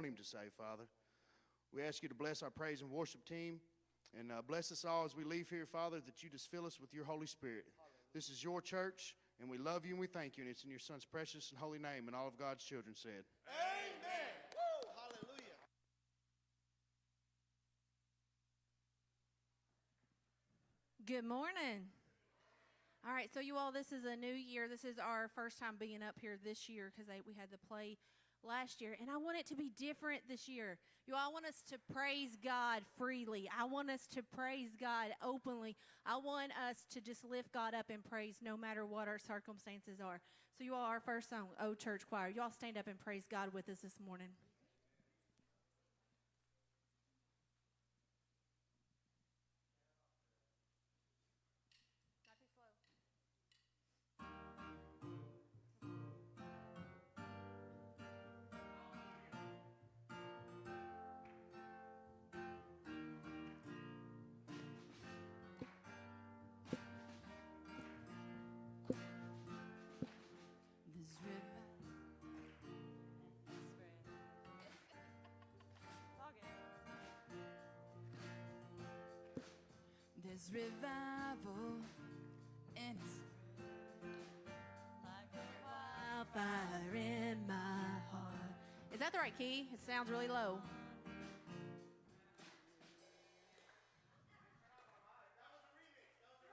want him to say, Father. We ask you to bless our praise and worship team and uh, bless us all as we leave here, Father, that you just fill us with your Holy Spirit. This is your church, and we love you and we thank you, and it's in your Son's precious and holy name, and all of God's children said. Amen. Woo, hallelujah. Good morning. All right, so you all, this is a new year. This is our first time being up here this year because we had the play last year, and I want it to be different this year. You all want us to praise God freely. I want us to praise God openly. I want us to just lift God up and praise no matter what our circumstances are. So, you all, our first song, Oh Church Choir, you all stand up and praise God with us this morning. There's revival and it's like a wildfire in my heart. Is that the right key? It sounds really low.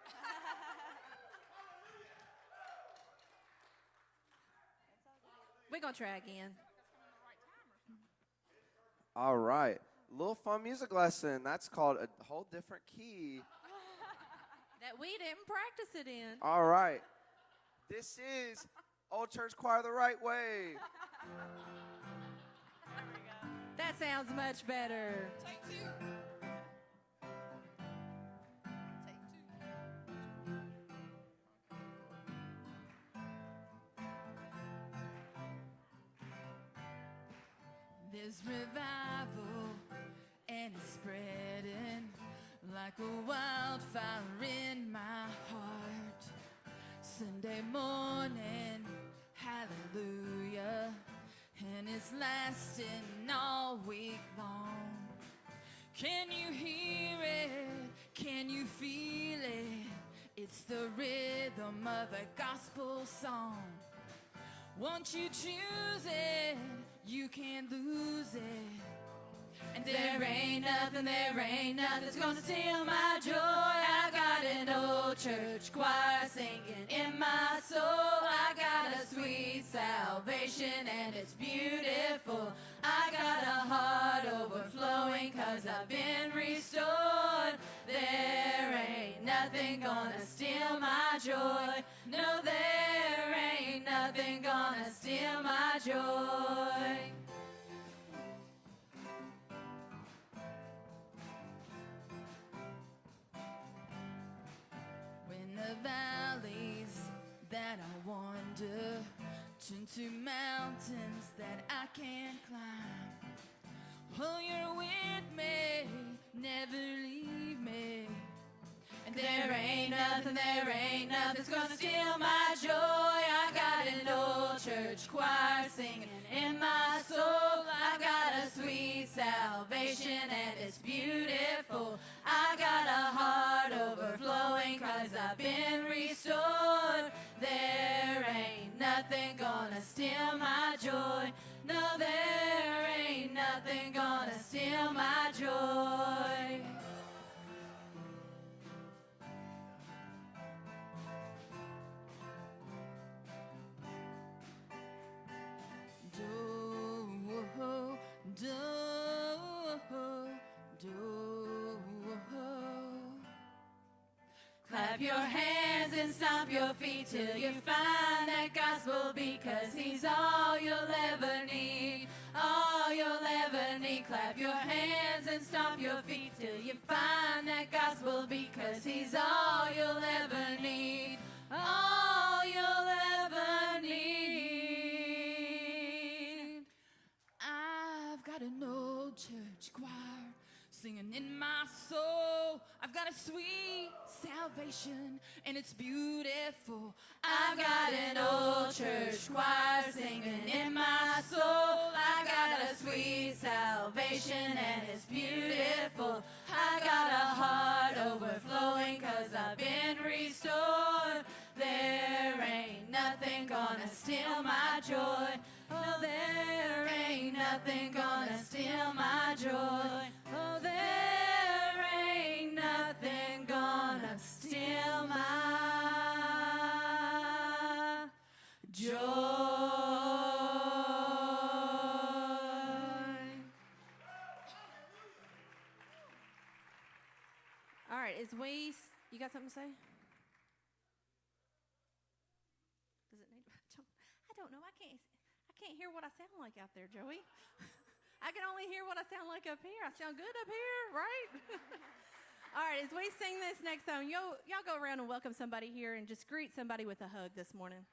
We're going to try again. All right. Little fun music lesson. That's called a whole different key. That we didn't practice it in. All right. This is Old Church Choir the right way. That sounds much better. Take two. There's revival and it's spreading like a wildfire in my heart. Sunday morning, hallelujah, and it's lasting all week long. Can you hear it? Can you feel it? It's the rhythm of a gospel song. Once you choose it, you can't lose it. And there ain't nothing, there ain't nothing's gonna steal my joy. I got an old church choir singing in my soul. I got a sweet salvation and it's beautiful. I got a heart overflowing cause I've been restored. There ain't nothing gonna steal my joy. No, there ain't nothing gonna steal my joy. That I wander turn to mountains that I can't climb. Oh, you're with me, never leave me. And there ain't nothing, there ain't nothing's gonna steal my joy. I got an old church choir singing in my soul. I got a sweet salvation and it's beautiful. I got a heart overflowing cause I've been restored. There ain't nothing gonna steal my joy. No, there ain't nothing gonna steal my joy. Clap your hands and stomp your feet till you find that gospel cause he's all you'll ever need. All you'll ever need. Clap your hands and stomp your feet till you find that gospel cause he's all you'll ever need. All you'll ever need. I've got an old church choir singing in my soul. I've got a sweet salvation and it's beautiful. I've got an old church choir singing in my soul. I've got a sweet salvation and it's beautiful. I've got a heart overflowing cause I've been restored. There ain't nothing gonna steal my joy. Oh, there ain't nothing gonna steal my joy. Got something to say? Does it need? I don't, know. I can't. I can't hear what I sound like out there, Joey. I can only hear what I sound like up here. I sound good up here, right? All right, as we sing this next song, y'all, y'all go around and welcome somebody here and just greet somebody with a hug this morning.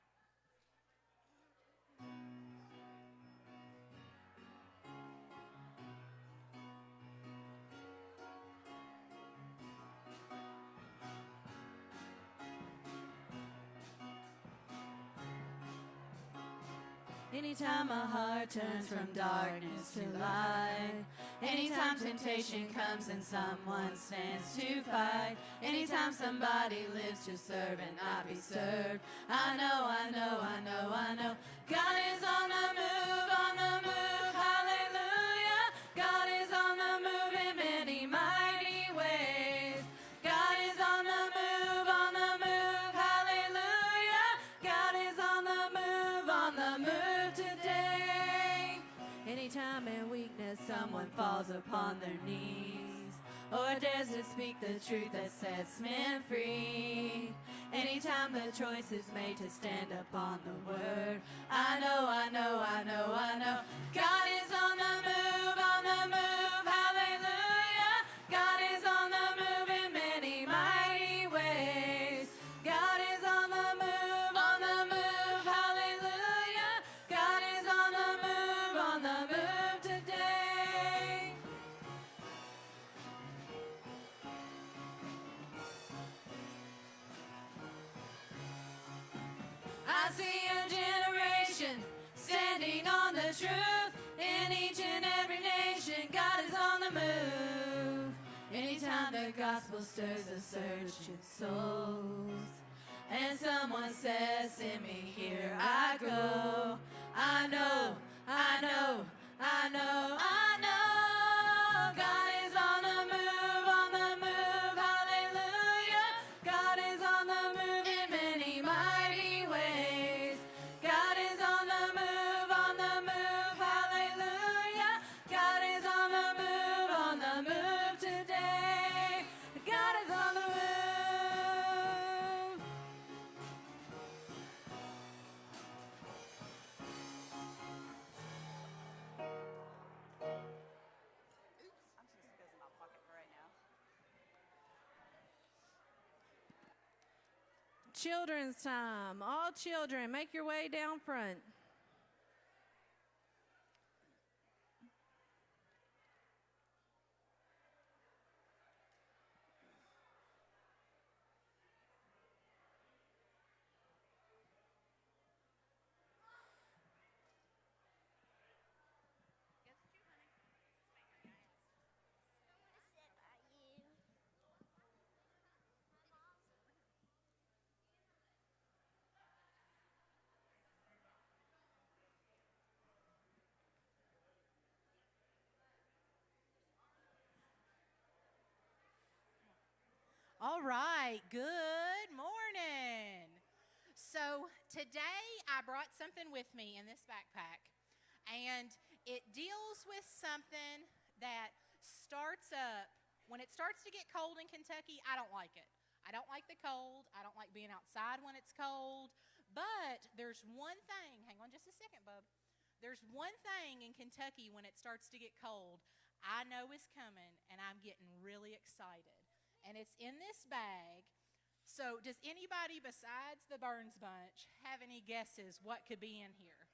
Anytime my heart turns from darkness to light. Anytime temptation comes and someone stands to fight. Anytime somebody lives to serve and not be served. I know, I know, I know, I know. God is on the move, on the move. Someone falls upon their knees oh, or dares to speak the truth that sets men free. Anytime the choice is made to stand upon the word, I know, I know, I know, I know. God is on the move, on the move, truth in each and every nation. God is on the move. Anytime the gospel stirs a in souls, and someone says, Send me here, I go. I know, Children's time. All children, make your way down front. All right, good morning. So, today I brought something with me in this backpack, and it deals with something that starts up when it starts to get cold in Kentucky. I don't like it. I don't like the cold. I don't like being outside when it's cold. But there's one thing, hang on just a second, bub. There's one thing in Kentucky when it starts to get cold I know is coming, and I'm getting really excited and it's in this bag. So, does anybody besides the Burns Bunch have any guesses what could be in here?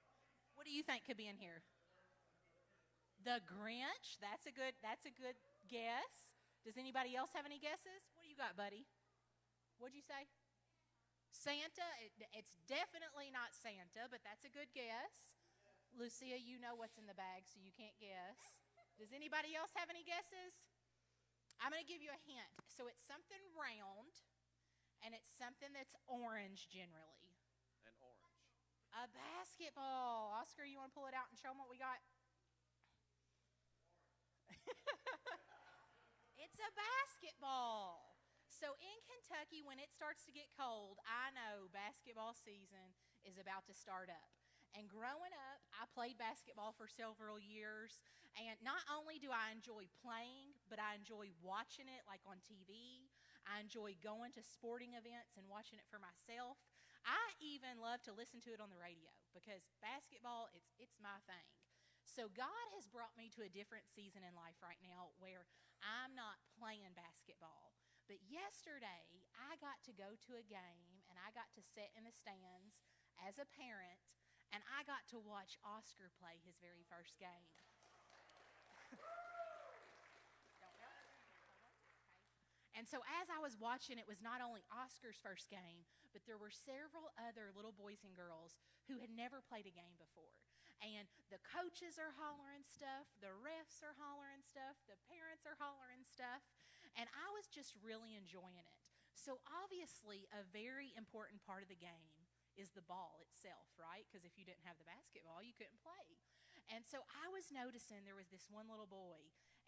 What do you think could be in here? The Grinch. That's a good. That's a good guess. Does anybody else have any guesses? What do you got, buddy? What'd you say? Santa. It, it's definitely not Santa, but that's a good guess. Lucia, you know what's in the bag, so you can't guess. Does anybody else have any guesses? I'm going to give you a hint. So it's something round, and it's something that's orange generally. An orange. A basketball. Oscar, you want to pull it out and show them what we got? it's a basketball. So in Kentucky, when it starts to get cold, I know basketball season is about to start up. And growing up, I played basketball for several years. And not only do I enjoy playing, but I enjoy watching it like on TV. I enjoy going to sporting events and watching it for myself. I even love to listen to it on the radio because basketball, it's, it's my thing. So God has brought me to a different season in life right now where I'm not playing basketball. But yesterday, I got to go to a game and I got to sit in the stands as a parent and I got to watch Oscar play his very first game. And so as I was watching, it was not only Oscar's first game, but there were several other little boys and girls who had never played a game before. And the coaches are hollering stuff, the refs are hollering stuff, the parents are hollering stuff, and I was just really enjoying it. So obviously, a very important part of the game is the ball itself, right? Because if you didn't have the basketball, you couldn't play. And so I was noticing there was this one little boy,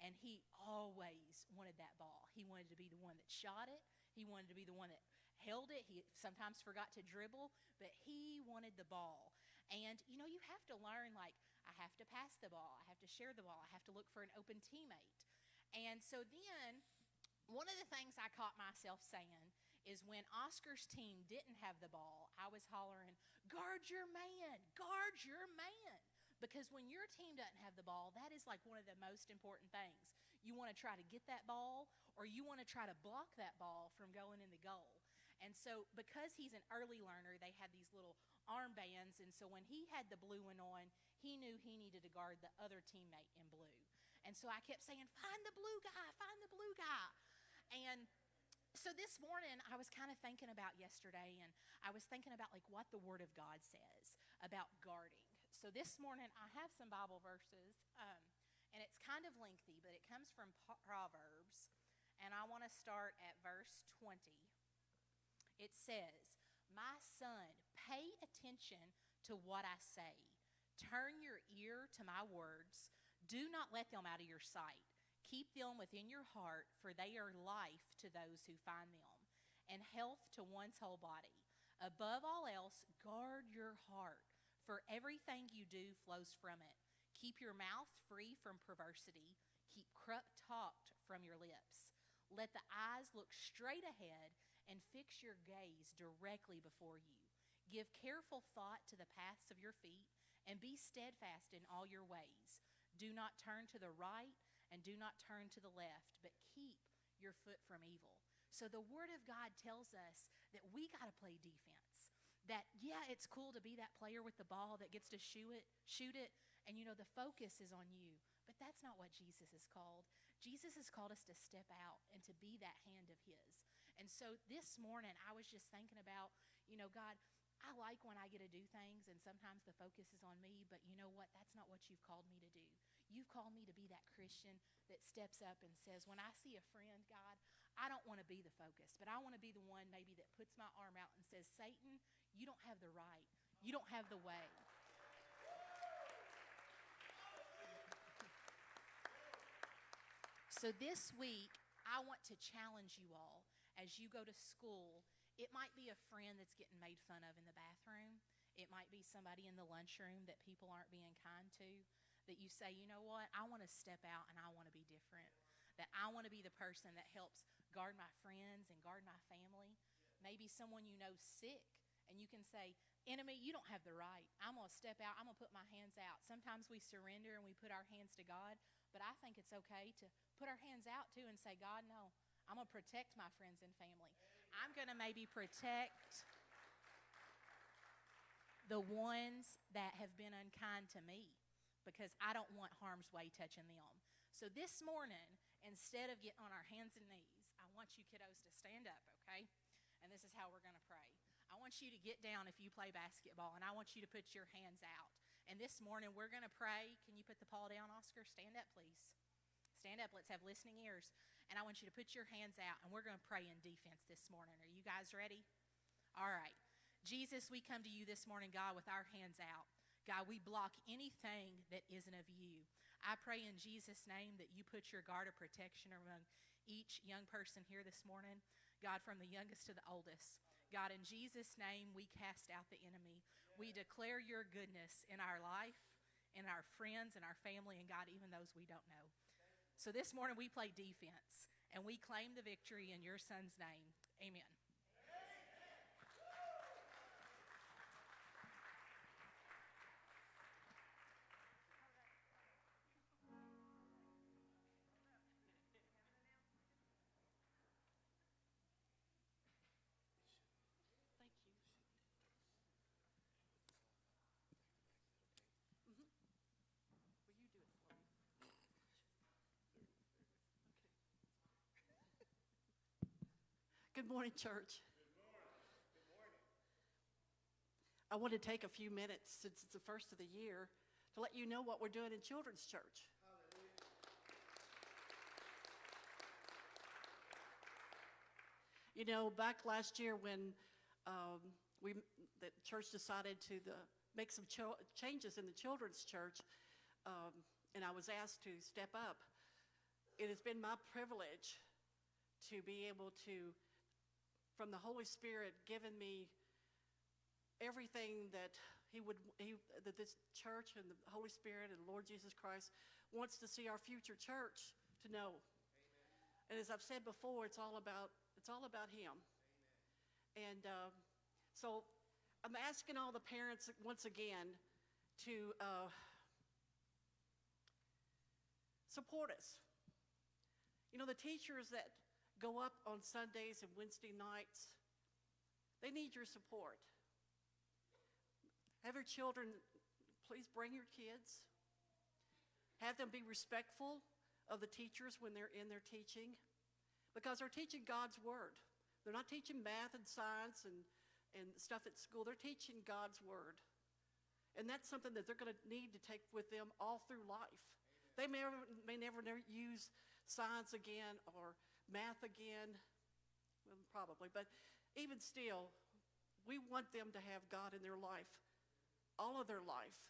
and he always wanted that ball. He wanted to be the one that shot it, he wanted to be the one that held it. He sometimes forgot to dribble, but he wanted the ball. And you know, you have to learn like, I have to pass the ball, I have to share the ball, I have to look for an open teammate. And so then, one of the things I caught myself saying is when Oscar's team didn't have the ball, I was hollering, guard your man, guard your man. Because when your team doesn't have the ball, that is like one of the most important things. You want to try to get that ball, or you want to try to block that ball from going in the goal. And so, because he's an early learner, they had these little armbands. And so, when he had the blue one on, he knew he needed to guard the other teammate in blue. And so, I kept saying, Find the blue guy, find the blue guy. And so this morning I was kind of thinking about yesterday and I was thinking about like what the word of God says about guarding. So this morning I have some Bible verses um, and it's kind of lengthy, but it comes from Proverbs and I want to start at verse 20. It says, My son, pay attention to what I say. Turn your ear to my words. Do not let them out of your sight. Keep them within your heart, for they are life to those who find them, and health to one's whole body. Above all else, guard your heart, for everything you do flows from it. Keep your mouth free from perversity. Keep corrupt talk from your lips. Let the eyes look straight ahead and fix your gaze directly before you. Give careful thought to the paths of your feet and be steadfast in all your ways. Do not turn to the right and do not turn to the left, but keep your foot from evil. So the Word of God tells us that we got to play defense. That yeah, it's cool to be that player with the ball that gets to shoot it, shoot it, and you know the focus is on you. But that's not what Jesus is called. Jesus has called us to step out and to be that hand of His. And so this morning, I was just thinking about, you know, God, I like when I get to do things, and sometimes the focus is on me, but you know what? That's not what you've called me to do. You've called me to be that Christian that steps up and says, When I see a friend, God, I don't want to be the focus, but I want to be the one maybe that puts my arm out and says, Satan, you don't have the right, you don't have the way. So this week, I want to challenge you all as you go to school it might be a friend that's getting made fun of in the bathroom. It might be somebody in the lunchroom that people aren't being kind to. That you say, you know what, I want to step out and I want to be different. That I want to be the person that helps guard my friends and guard my family. Maybe someone you know sick, and you can say, Enemy, you don't have the right. I'm going to step out. I'm going to put my hands out. Sometimes we surrender and we put our hands to God, but I think it's okay to put our hands out too and say, God, no, I'm going to protect my friends and family. I'm going to maybe protect the ones that have been unkind to me because I don't want harm's way touching them. So this morning, instead of getting on our hands and knees, want you kiddos to stand up, okay? And this is how we're going to pray. I want you to get down if you play basketball, and I want you to put your hands out. And this morning, we're going to pray. Can you put the paw down, Oscar? Stand up, please. stand up. Let's have listening ears. And I want you to put your hands out, and we're going to pray in defense this morning. Are you guys ready? All right. Jesus, we come to you this morning, God, with our hands out. God, we block anything that isn't of you. I pray in Jesus' name that you put your guard of protection among each young person here this morning, God, from the youngest to the oldest. God, in Jesus' name, we cast out the enemy. We declare your goodness in our life, in our friends, in our family, and God, even those we don't know. So this morning we play defense, and we claim the victory in your son's name. Amen. Good morning, church. Good morning. I want to take a few minutes, since it's the first of the year, to let you know what we're doing in Children's Church. You know, back last year when um, we, the church decided to the, make some changes in the children's church, um, and I was asked to step up, it has been my privilege to be able to, from the Holy Spirit, given me everything that He would, he, that this church and the Holy Spirit and Lord Jesus Christ wants to see our future church to know. And as I've said before, it's all about, it's all about Him. And uh, so I'm asking all the parents once again to uh, support us. You know, the teachers that go up on Sundays and Wednesday nights, they need your support. Have your children, please bring your kids. Have them be respectful of the teachers when they're in their teaching because they're teaching God's Word. They're not teaching math and science and, and stuff at school, they're teaching God's Word. And that's something that they're going to need to take with them all through life. They may, may never, never use science again or math again, well, probably, but even still, we want them to have God in their life, all of their life.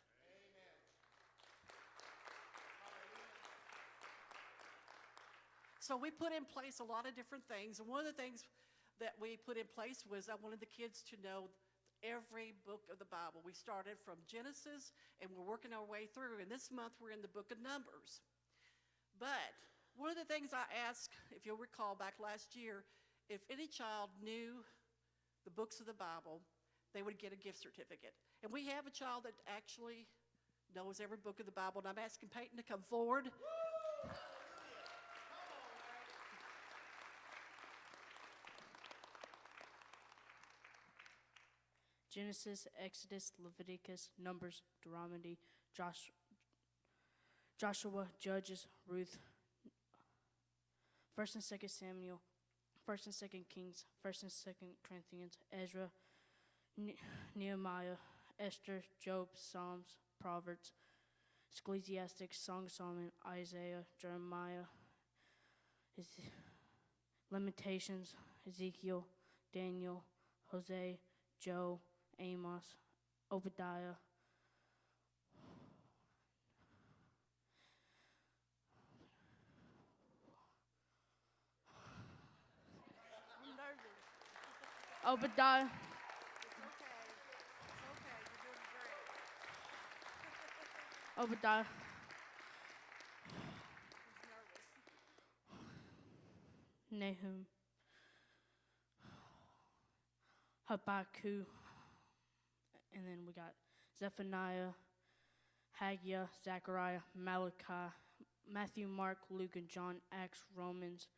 So we put in place a lot of different things, and one of the things that we put in place was I wanted the kids to know every book of the Bible. We started from Genesis, and we're working our way through, and this month we're in the book of Numbers. But one of the things I asked, if you'll recall back last year, if any child knew the books of the Bible, they would get a gift certificate. And we have a child that actually knows every book of the Bible, and I'm asking Peyton to come forward. Genesis, Exodus, Leviticus, Numbers, Deuteronomy, Josh, Joshua, Judges, Ruth, First and Second Samuel, First and Second Kings, First and Second Corinthians, Ezra, ne- Nehemiah, Esther, Job, Psalms, Proverbs, Ecclesiastics, Song of Solomon, Isaiah, Jeremiah, Ez- Lamentations, Ezekiel, Daniel, Hosea, Joe, Amos, Obadiah, Obadiah, It's okay. It's okay. You're doing great. Obadiah. Nahum, Habakkuk, and then we got Zephaniah, Haggai, Zechariah, Malachi, Matthew, Mark, Luke, and John, Acts, Romans.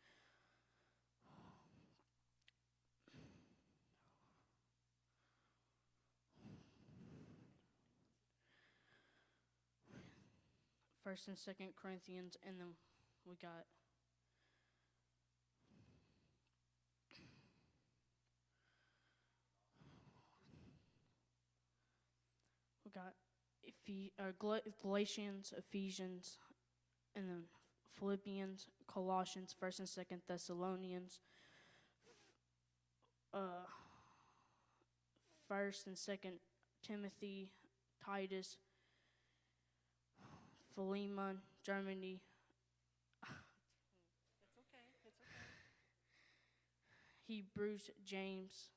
First and Second Corinthians, and then we got We got Ephe- uh, Gal- Galatians, Ephesians, and then Philippians, Colossians, First and Second Thessalonians, uh, First and Second Timothy, Titus, Philemon, Germany, It's okay, it's okay. Hebrews, James,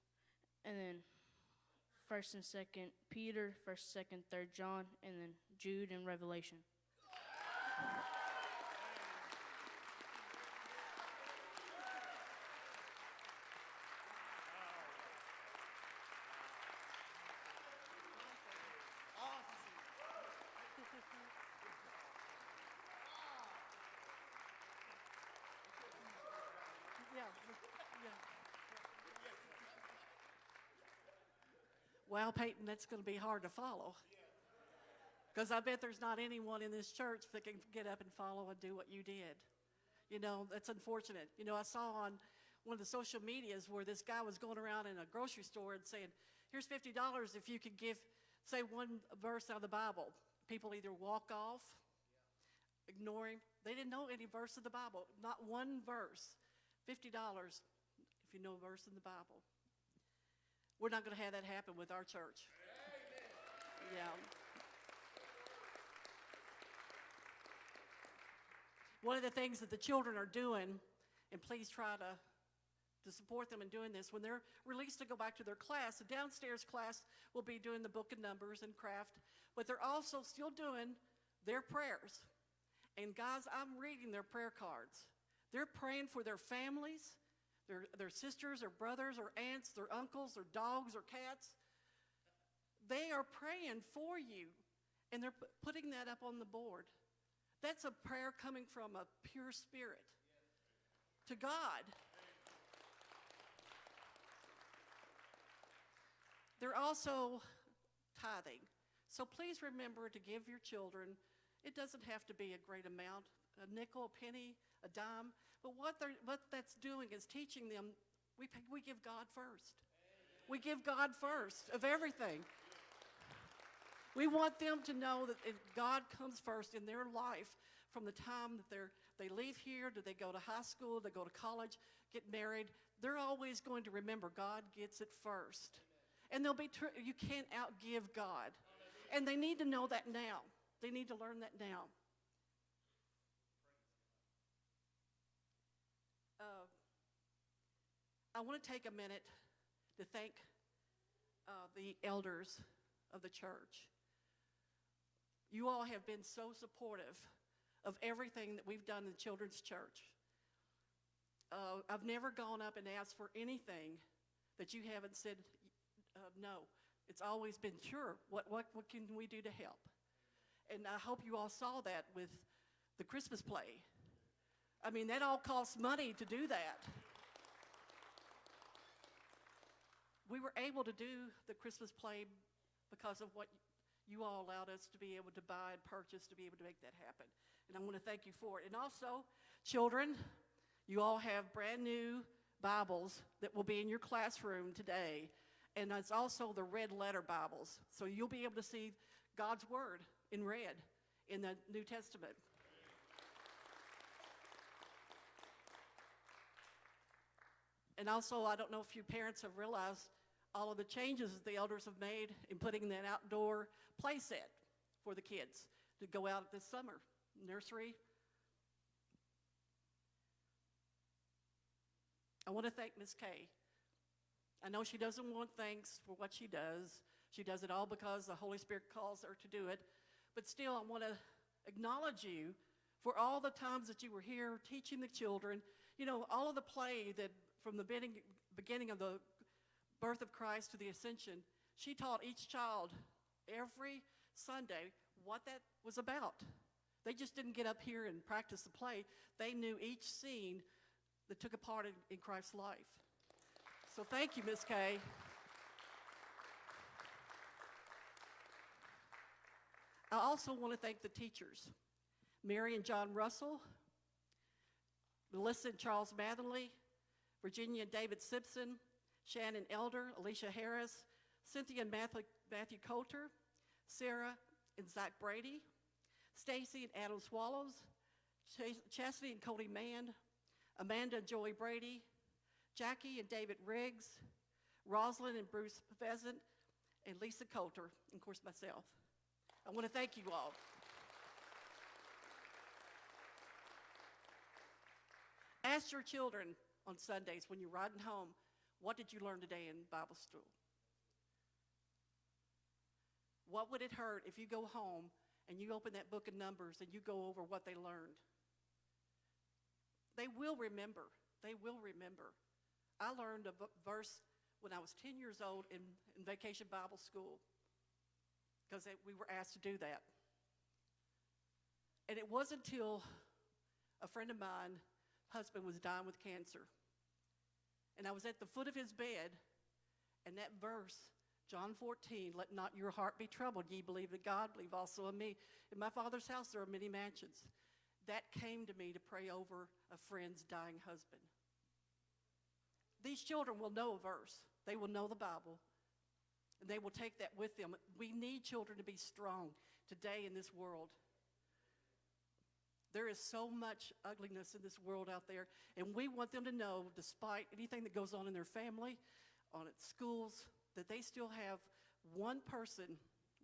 and then First and Second Peter, First, Second, Third John, and then Jude and Revelation. Yeah, yeah. Well, Peyton, that's going to be hard to follow. Because I bet there's not anyone in this church that can get up and follow and do what you did. You know, that's unfortunate. You know, I saw on one of the social medias where this guy was going around in a grocery store and saying, here's $50 if you could give, say, one verse out of the Bible. People either walk off, ignore him. They didn't know any verse of the Bible, not one verse. $50 if you know a verse in the Bible. We're not going to have that happen with our church. Yeah. One of the things that the children are doing, and please try to, to support them in doing this, when they're released to go back to their class, the downstairs class will be doing the book of numbers and craft, but they're also still doing their prayers. And guys, I'm reading their prayer cards. They're praying for their families, their, their sisters or brothers or aunts, their uncles or dogs or cats. They are praying for you, and they're pu- putting that up on the board. That's a prayer coming from a pure spirit to God. They're also tithing. So please remember to give your children. It doesn't have to be a great amount, a nickel, a penny, a dime. But what, they're, what that's doing is teaching them we, we give God first. We give God first of everything. We want them to know that if God comes first in their life from the time that they're, they leave here, do they go to high school, they go to college, get married, they're always going to remember God gets it first. And they'll be, you can't outgive God. And they need to know that now. They need to learn that now. Uh, I want to take a minute to thank uh, the elders of the church. You all have been so supportive of everything that we've done in the children's church. Uh, I've never gone up and asked for anything that you haven't said uh, no. It's always been sure. What, what, what can we do to help? And I hope you all saw that with the Christmas play. I mean, that all costs money to do that. We were able to do the Christmas play because of what you all allowed us to be able to buy and purchase to be able to make that happen. And I want to thank you for it. And also, children, you all have brand new Bibles that will be in your classroom today. And it's also the red letter Bibles. So you'll be able to see God's Word in red in the New Testament. And also, I don't know if you parents have realized all of the changes that the elders have made in putting that outdoor play set for the kids to go out this summer. Nursery. I want to thank Miss Kay. I know she doesn't want thanks for what she does. She does it all because the Holy Spirit calls her to do it. But still, I want to acknowledge you for all the times that you were here teaching the children. You know, all of the play that from the beginning of the birth of Christ to the ascension, she taught each child every Sunday what that was about. They just didn't get up here and practice the play. They knew each scene that took a part in, in Christ's life. So thank you, Miss Kay. I also want to thank the teachers, Mary and John Russell, Melissa and Charles Matherly, Virginia and David Simpson, Shannon Elder, Alicia Harris, Cynthia and Matthew, Matthew Coulter, Sarah and Zach Brady, Stacy and Adam Swallows, Chas- Chastity and Cody Mann, Amanda and Joey Brady, Jackie and David Riggs, Rosalind and Bruce Pheasant, and Lisa Coulter, and of course myself. I want to thank you all. Ask your children on Sundays when you're riding home, what did you learn today in Bible school? What would it hurt if you go home and you open that book of Numbers and you go over what they learned? They will remember. They will remember. I learned a verse when I was 10 years old in, in vacation Bible school because we were asked to do that. And it wasn't until a friend of mine, husband, was dying with cancer. And I was at the foot of his bed, and that verse, John 14, let not your heart be troubled. Ye believe in God, believe also in me. In my father's house there are many mansions. That came to me to pray over a friend's dying husband. These children will know a verse, they will know the Bible, and they will take that with them. We need children to be strong today in this world. There is so much ugliness in this world out there, and we want them to know, despite anything that goes on in their family, on at schools, that they still have one person,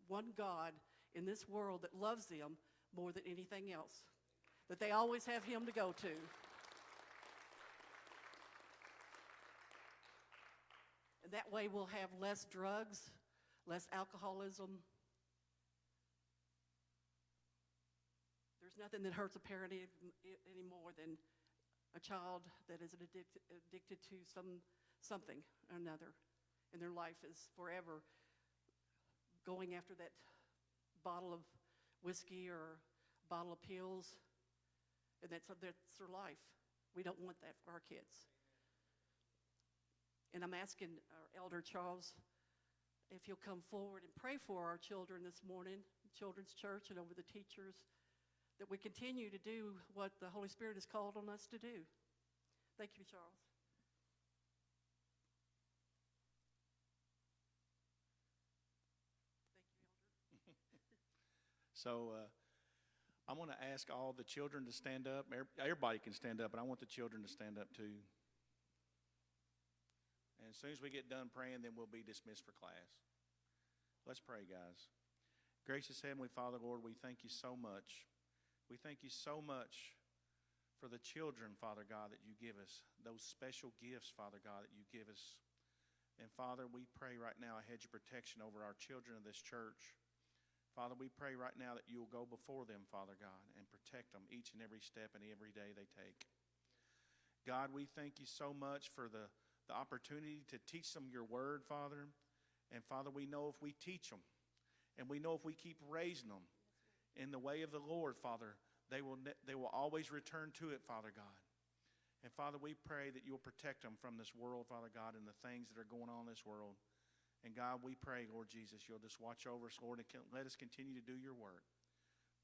one God in this world that loves them more than anything else. That they always have Him to go to. And that way we'll have less drugs, less alcoholism, There's nothing that hurts a parent any, more than a child that is addicted, addicted to some, something or another, and their life is forever going after that bottle of whiskey or bottle of pills, and that's, that's their life. We don't want that for our kids. And I'm asking our elder Charles if he'll come forward and pray for our children this morning, Children's Church, and over the teachers that we continue to do what the Holy Spirit has called on us to do. Thank you, Charles. Thank you, Elder. So uh, I want to ask all the children to stand up. Everybody can stand up, but I want the children to stand up too. And as soon as we get done praying, then we'll be dismissed for class. Let's pray, guys. Gracious Heavenly Father, Lord, we thank you so much. We thank you so much for the children, Father God, that you give us, those special gifts, Father God, that you give us. And Father, we pray right now a hedge of protection over our children of this church. Father, we pray right now that you'll go before them, Father God, and protect them each and every step and every day they take. God, we thank you so much for the, the opportunity to teach them your word, Father. And Father, we know if we teach them and we know if we keep raising them in the way of the Lord, Father, they will, they will always return to it, Father God. And Father, we pray that you'll protect them from this world, Father God, and the things that are going on in this world. And God, we pray, Lord Jesus, you'll just watch over us, Lord, and let us continue to do your work.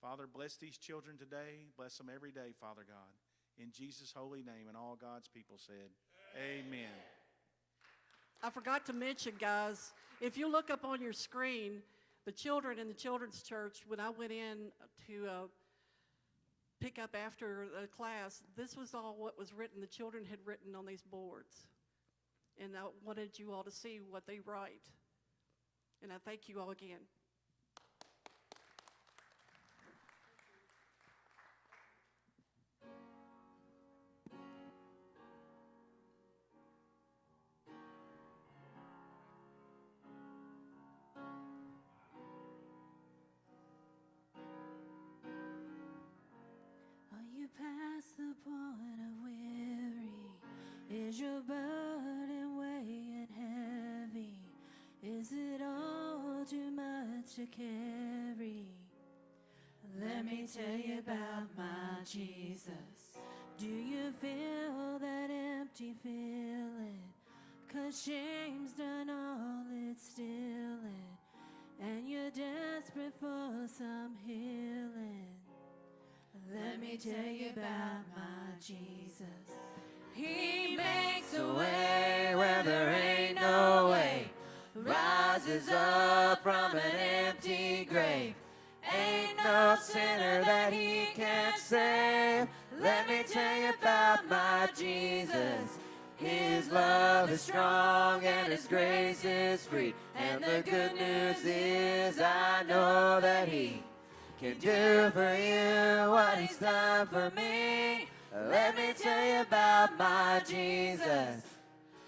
Father, bless these children today. Bless them every day, Father God. In Jesus' holy name, and all God's people said, Amen. I forgot to mention, guys, if you look up on your screen, the children in the children's church, when I went in to uh, pick up after the class, this was all what was written, the children had written on these boards. And I wanted you all to see what they write. And I thank you all again. Past the point of weary? Is your burden weighing heavy? Is it all too much to carry? Let me tell you about my Jesus. Do you feel that empty feeling? Cause shame's done all it's stealing. And you're desperate for some healing. Let me tell you about my Jesus. He makes a way where there ain't no way. Rises up from an empty grave. Ain't no sinner that he can't save. Let me tell you about my Jesus. His love is strong and His grace is free. And the good news is I know that He can do for you what He's done for me. Let me tell you about my Jesus.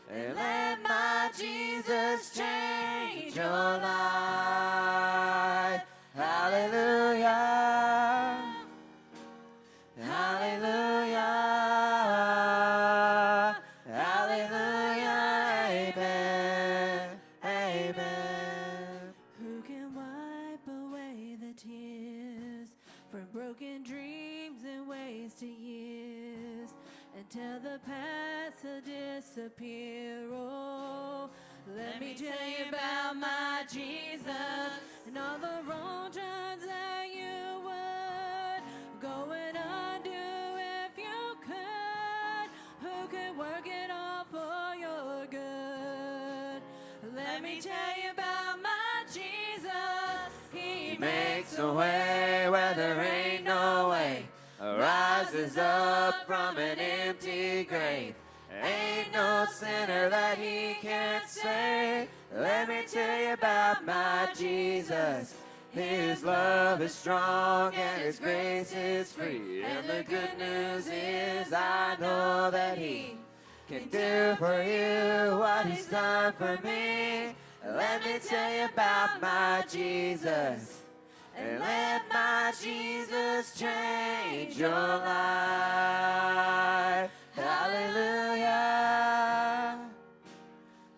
And let my Jesus change your life. Hallelujah. Hallelujah. Disappear? Oh, let, me tell you about my Jesus and all the wrong turns that you would go and undo if you could. Who could work it all for your good? Let me tell you about my Jesus. He He makes a way where there ain't no way. Rises up from an empty grave. Ain't no sinner that he can't save. Let me tell you about my Jesus. His love is strong and his grace is free. And the good news is I know that he can do for you what he's done for me. Let me tell you about my Jesus. And let my Jesus change your life. Hallelujah.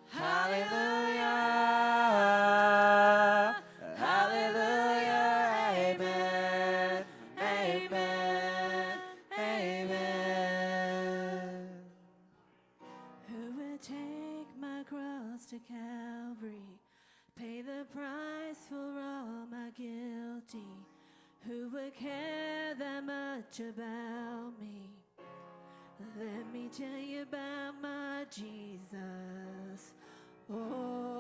Hallelujah. Hallelujah. Amen. Amen. Amen. Who would take my cross to Calvary, pay the price for all my guilty? Who would care that much about me? Let me tell you about my Jesus. Oh,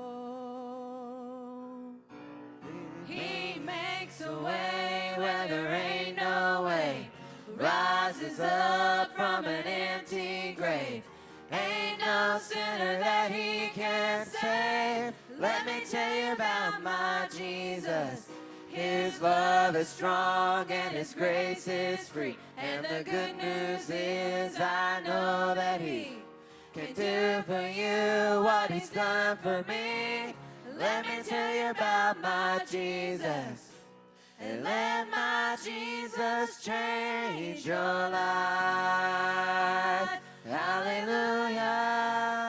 He makes a way where there ain't no way. Rises up from an empty grave. Ain't no sinner that he can't save. Let me tell you about my Jesus. His love is strong and his grace is free. And the good news is I know that he can do for you what he's done for me. Let me tell you about my Jesus. And let my Jesus change your life. Hallelujah.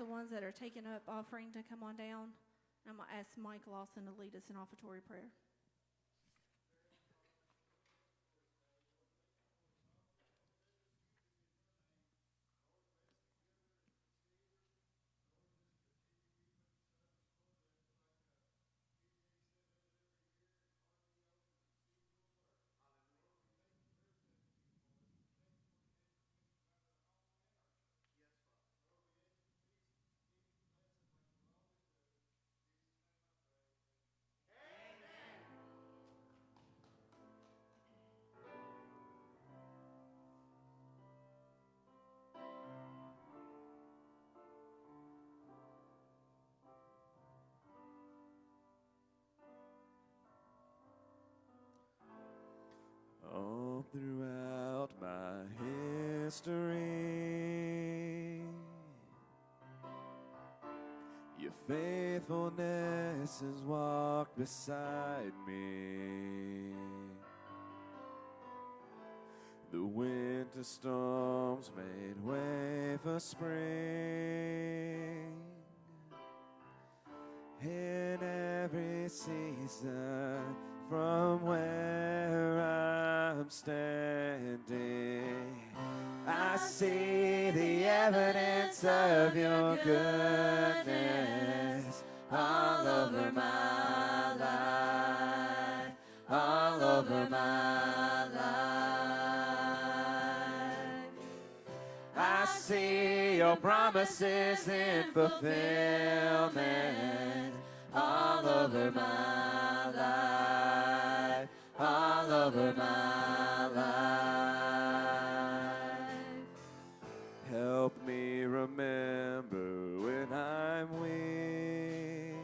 The ones that are taking up offering to come on down. I'm going to ask Mike Lawson to lead us in offertory prayer. Throughout my history, your faithfulness has walked beside me. The winter storms made way for spring. In every season, from where I'm standing, I see the evidence of your goodness all over my life, all over my life. I see your promises in fulfillment all over my life, all over my life. Help me remember when I'm weak.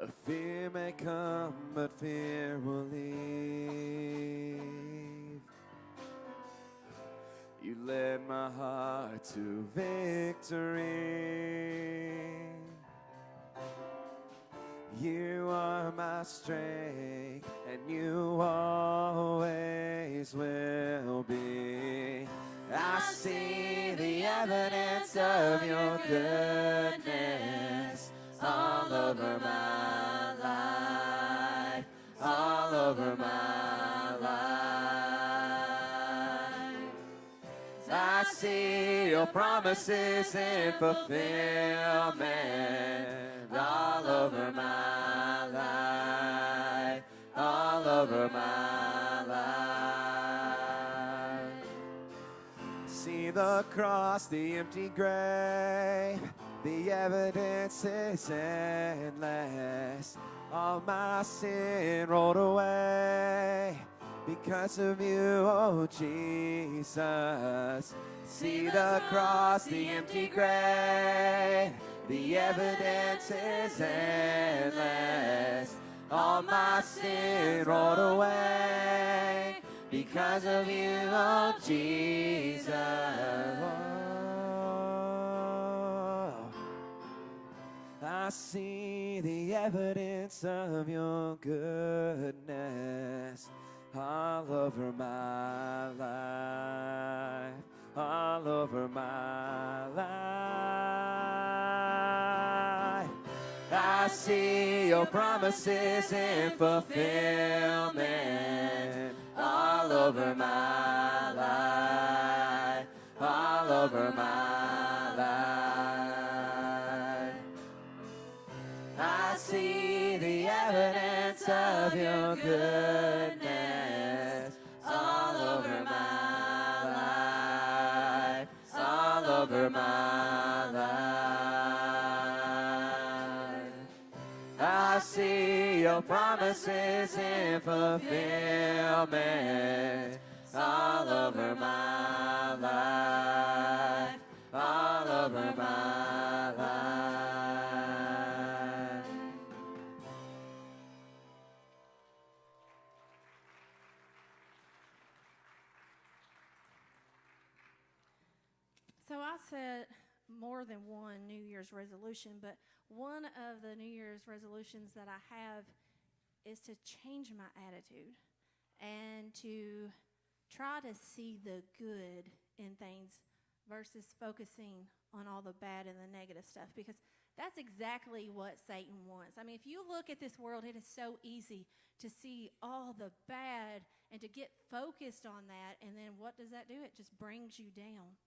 A fear may come, but fear will leave. You led my heart to victory. You are my strength, and you always will be. I see the evidence of your goodness all over my life, all over my life. I see your promises in fulfillment all over my life, all over my life. See the cross, the empty grave, the evidence is endless. All my sin rolled away because of you, oh Jesus. See the cross, the empty grave, the evidence is endless. All my sin rolled away because of you, oh Jesus. I see the evidence of your goodness all over my life, all over my life. See your promises in fulfillment all over my life, all over my life. I see the evidence of your goodness your promises in fulfillment all over my life, all over my life. So I set more than one New Year's resolution, but one of the New Year's resolutions that I have is to change my attitude and to try to see the good in things versus focusing on all the bad and the negative stuff because that's exactly what Satan wants. I mean, if you look at this world, it is so easy to see all the bad and to get focused on that. And then what does that do? It just brings you down.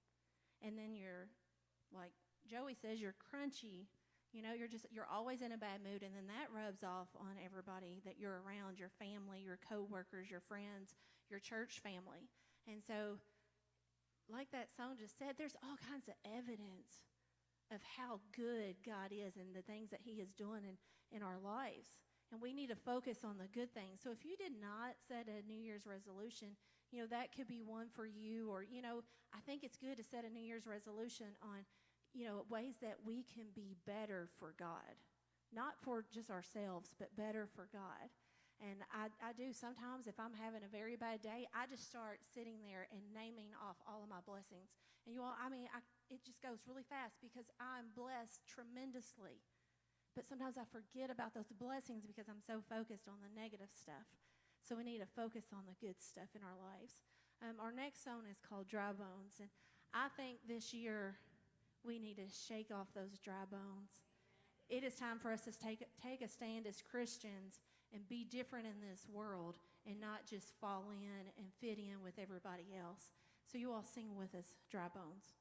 And then you're, like Joey says, you're crunchy. You know, you're just, you're always in a bad mood. And then that rubs off on everybody that you're around your family, your coworkers, your friends, your church family. And so, like that song just said, there's all kinds of evidence of how good God is and the things that He is doing in, in our lives. And we need to focus on the good things. So if you did not set a New Year's resolution, you know, that could be one for you. Or, you know, I think it's good to set a New Year's resolution on, you know, ways that we can be better for God. Not for just ourselves, but better for God. And I, I do sometimes, if I'm having a very bad day, I just start sitting there and naming off all of my blessings. And you all, I mean, I, it just goes really fast because I'm blessed tremendously. But sometimes I forget about those blessings because I'm so focused on the negative stuff. So we need to focus on the good stuff in our lives. Um, our next song is called Dry Bones. And I think this year we need to shake off those dry bones. It is time for us to take, take a stand as Christians and be different in this world and not just fall in and fit in with everybody else. So you all sing with us, Dry Bones.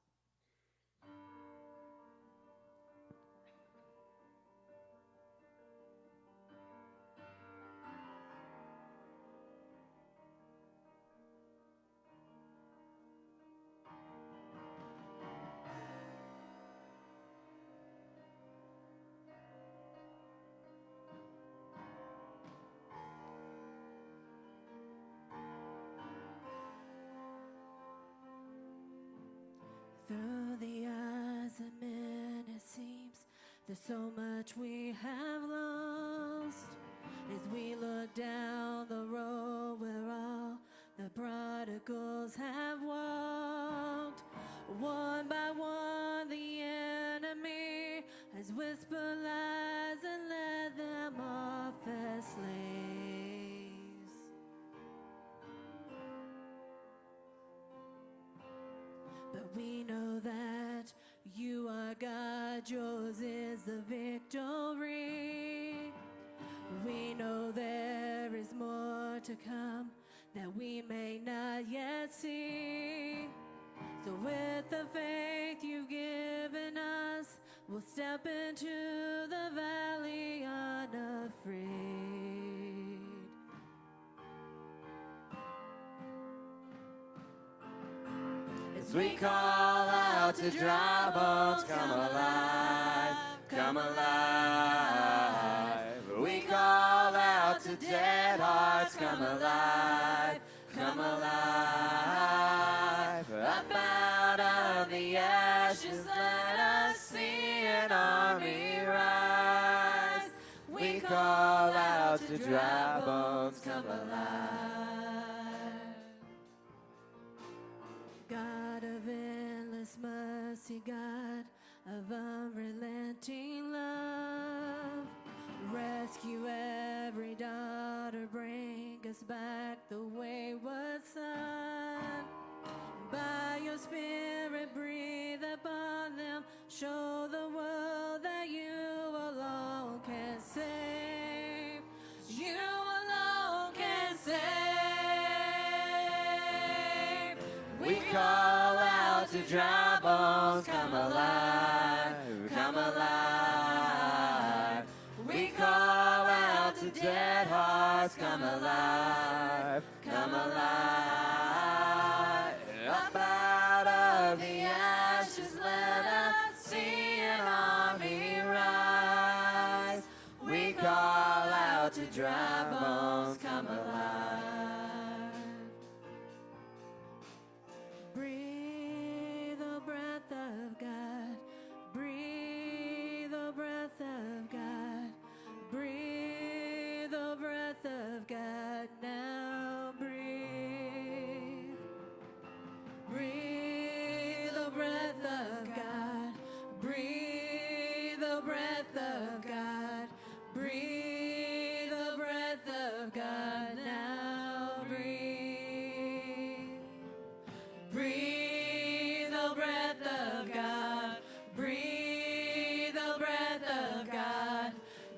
There's so much we have lost. As we look down the road where all the prodigals have walked, one by one, the enemy has whispered lies and led them off as slaves. But we know that you are God, yours is the victory. We know there is more to come that we may not yet see. So, with the faith you've given us, we'll step into the valley unafraid. As we call out to dry bones, come alive, come alive. We call out to dead hearts, come alive, come alive. Up out of the ashes, let us see an army rise. We call out to dry bones, come alive. God of endless mercy, God of unrelenting love. Rescue every daughter, bring us back the wayward son. By your spirit, breathe upon them, show the world that you alone can save.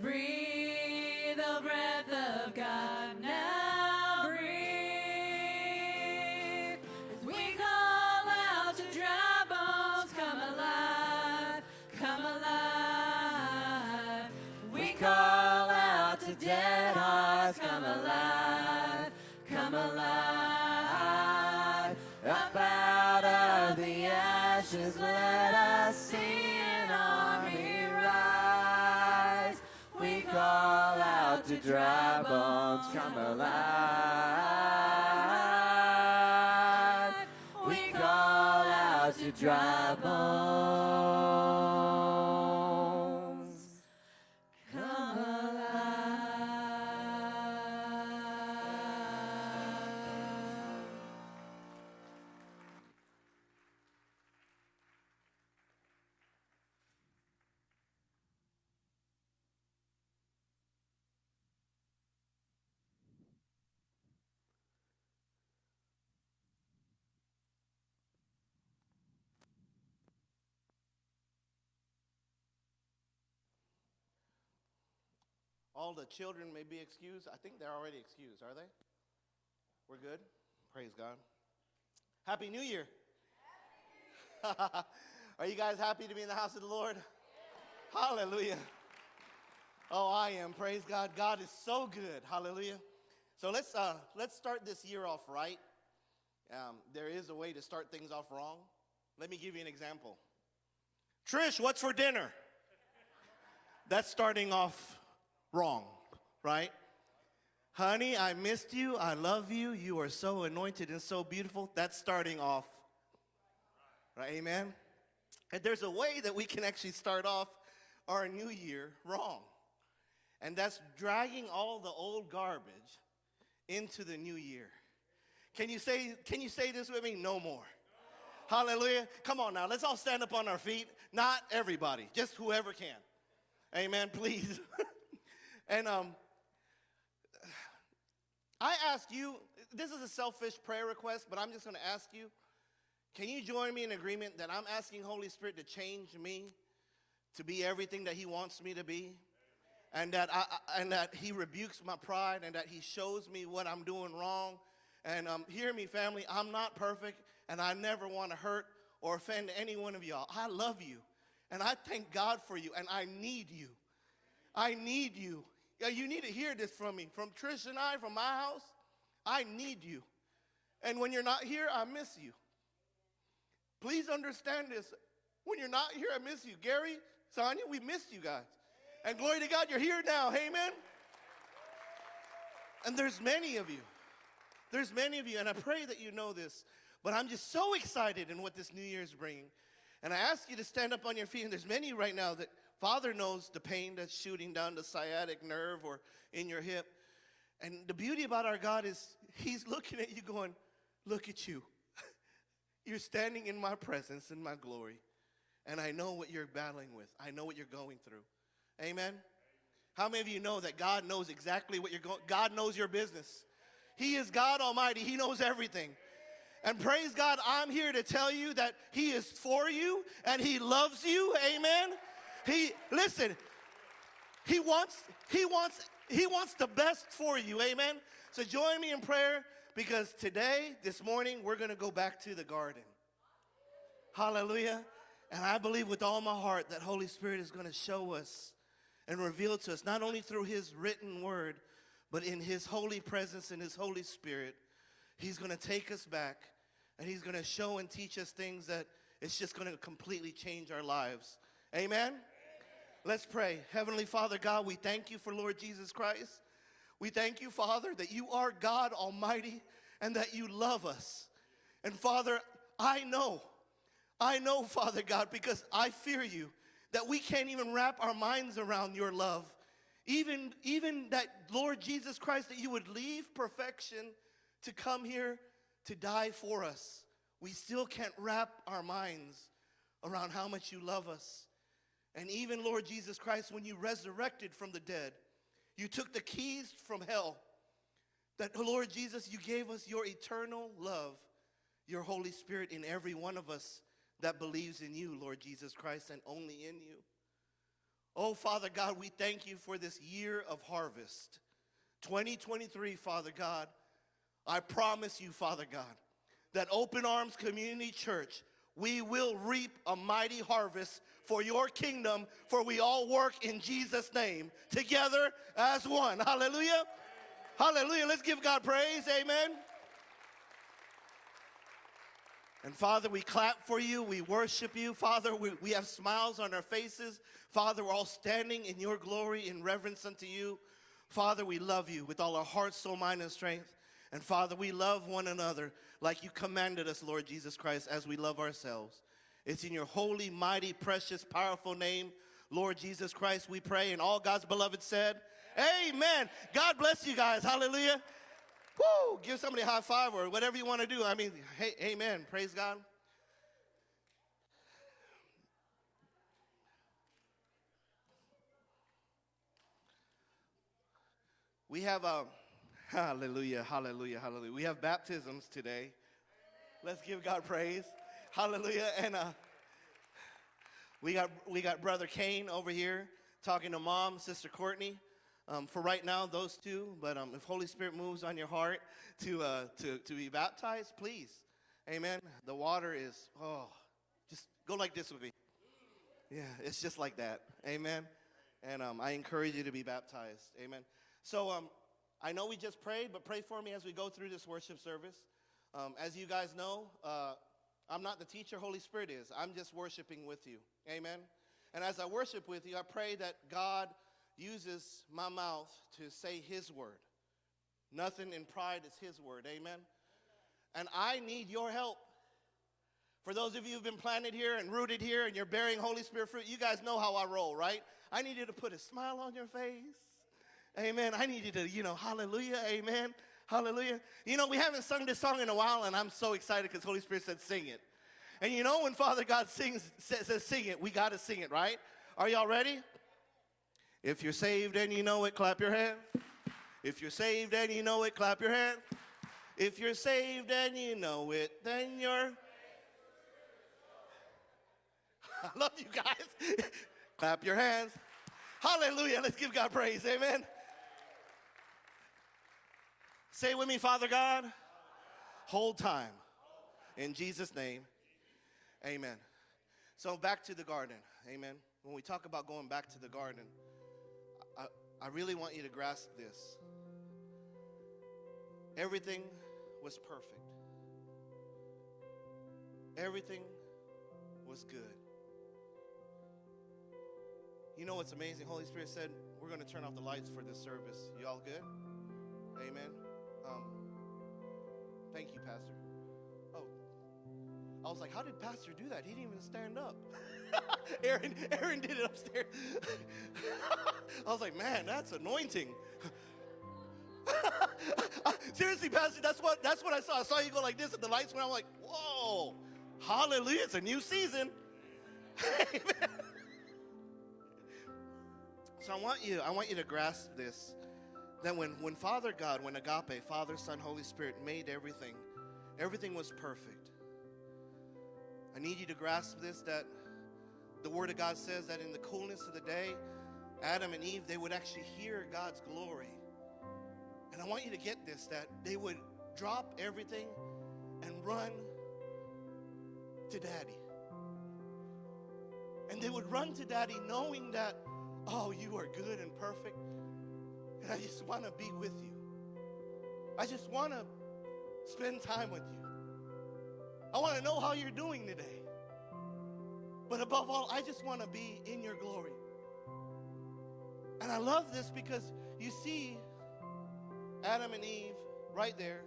Breathe dry bones, come alive. We call out to dry bones. The children may be excused. I think they're already excused, are they? We're good? Praise God. Happy New Year. are you guys happy to be in the house of the Lord? Hallelujah. Oh, I am. Praise God. God is so good. Hallelujah. So let's uh, let's start this year off right. Um, there is a way to start things off wrong. Let me give you an example. Trish, what's for dinner? That's starting off wrong, right? Honey, I missed you. I love you. You are so anointed and so beautiful. That's starting off. Right? Amen. And there's a way that we can actually start off our new year wrong. And that's dragging all the old garbage into the new year. Can you say can you say this with me? No more. Hallelujah. Come on now. Let's all stand up on our feet. Not everybody, just whoever can. Amen, please. and um I ask you, this is a selfish prayer request, but I'm just going to ask you, can you join me in agreement that I'm asking Holy Spirit to change me to be everything that he wants me to be? And that, I, and that he rebukes my pride and that he shows me what I'm doing wrong. And um, hear me, family, I'm not perfect and I never want to hurt or offend any one of y'all. I love you and I thank God for you and I need you. I need you. You need to hear this from me, from Trish and I, from my house. I need you. And when you're not here, I miss you. Please understand this. When you're not here, I miss you. Gary, Sonia, we missed you guys. And glory to God, you're here now. Amen. And there's many of you. There's many of you, and I pray that you know this. But I'm just so excited in what this New Year's bringing. And I ask you to stand up on your feet. And there's many right now that Father knows the pain that's shooting down the sciatic nerve or in your hip. And the beauty about our God is He's looking at you going, Look at you. You're standing in my presence, in my glory. And I know what you're battling with. I know what you're going through. Amen. How many of you know that God knows exactly what you're going God knows your business. He is God Almighty. He knows everything. And praise God, I'm here to tell you that He is for you and He loves you. Amen. He listen, He wants, He wants, He wants the best for you. Amen. So join me in prayer because today, this morning, we're gonna go back to the garden. Hallelujah. And I believe with all my heart that Holy Spirit is going to show us and reveal to us, not only through His written word, but in His holy presence and His Holy Spirit. He's going to take us back and He's going to show and teach us things that it's just going to completely change our lives. Amen? Let's pray. Heavenly Father God, we thank you for Lord Jesus Christ. We thank you, Father, that you are God Almighty and that you love us. And Father, I know, I know, Father God, because I fear you, that we can't even wrap our minds around your love. Even, even that, Lord Jesus Christ, that you would leave perfection to come here to die for us. We still can't wrap our minds around how much you love us. And even, Lord Jesus Christ, when you resurrected from the dead, you took the keys from hell. That, Lord Jesus, you gave us your eternal love, your Holy Spirit in every one of us that believes in you, Lord Jesus Christ, and only in you. Oh, Father God, we thank you for this year of harvest. 2023, Father God, I promise you, Father God, that Open Arms Community Church, we will reap a mighty harvest for your kingdom, for we all work in Jesus' name together as one. Hallelujah. Hallelujah. Let's give God praise. Amen. And Father, we clap for you. We worship you. Father, we, we have smiles on our faces. Father, we're all standing in your glory in reverence unto you. Father, we love you with all our heart, soul, mind, and strength. And Father, we love one another like you commanded us, Lord Jesus Christ, as we love ourselves. It's in your holy, mighty, precious, powerful name, Lord Jesus Christ, we pray. And all God's beloved said, Amen. God bless you guys. Hallelujah. Woo! Give somebody a high five or whatever you want to do. I mean, hey, amen. Praise God. We have uh, a hallelujah, hallelujah, hallelujah. We have baptisms today. Let's give God praise. Hallelujah. And uh, we got we got brother Kane over here talking to mom, sister Courtney. um, for right now, those two. But um, if Holy Spirit moves on your heart to, uh, to, to be baptized, please. Amen. The water is, oh, just go like this with me. Yeah, it's just like that. Amen. And um, I encourage you to be baptized. Amen. So um, I know we just prayed, but pray for me as we go through this worship service. Um, as you guys know, uh, I'm not the teacher, Holy Spirit is. I'm just worshiping with you. Amen. And as I worship with you, I pray that God uses my mouth to say His word. Nothing in pride is His word. Amen. And I need your help. For those of you who've been planted here and rooted here and you're bearing Holy Spirit fruit, you guys know how I roll, right? I need you to put a smile on your face. Amen. I need you to, you know, hallelujah, amen, hallelujah. You know, we haven't sung this song in a while, and I'm so excited because Holy Spirit said sing it. And you know, when Father God sings, says, says sing it, we got to sing it, right? Are y'all ready? If you're saved and you know it, clap your hand. If you're saved and you know it, clap your hand. If you're saved and you know it, then you're. I love you guys. clap your hands. Hallelujah. Let's give God praise. Amen. Say with me, Father God, hold time. In Jesus' name, amen. So back to the garden. Amen. When we talk about going back to the garden, I, I really want you to grasp this. Everything was perfect. Everything was good. You know what's amazing? Holy Spirit said, We're going to turn off the lights for this service. You all good? Amen. Um, thank you, Pastor. Oh, I was like, How did Pastor do that? He didn't even stand up. Aaron, Aaron did it upstairs. I was like, Man, that's anointing. Seriously, Pastor, that's what that's what I saw. I saw you go like this, and the lights went. I'm like, whoa, hallelujah! It's a new season. So I want you, I want you to grasp this. That when, when Father God, when Agape, Father, Son, Holy Spirit made everything, everything was perfect. I need you to grasp this that the Word of God says that in the coolness of the day, Adam and Eve, they would actually hear God's glory. And I want you to get this that they would drop everything and run to daddy. And they would run to daddy knowing that, oh, you are good and perfect. And I just want to be with you. I just want to spend time with you. I want to know how you're doing today. But above all, I just want to be in your glory. And I love this because you see Adam and Eve right there.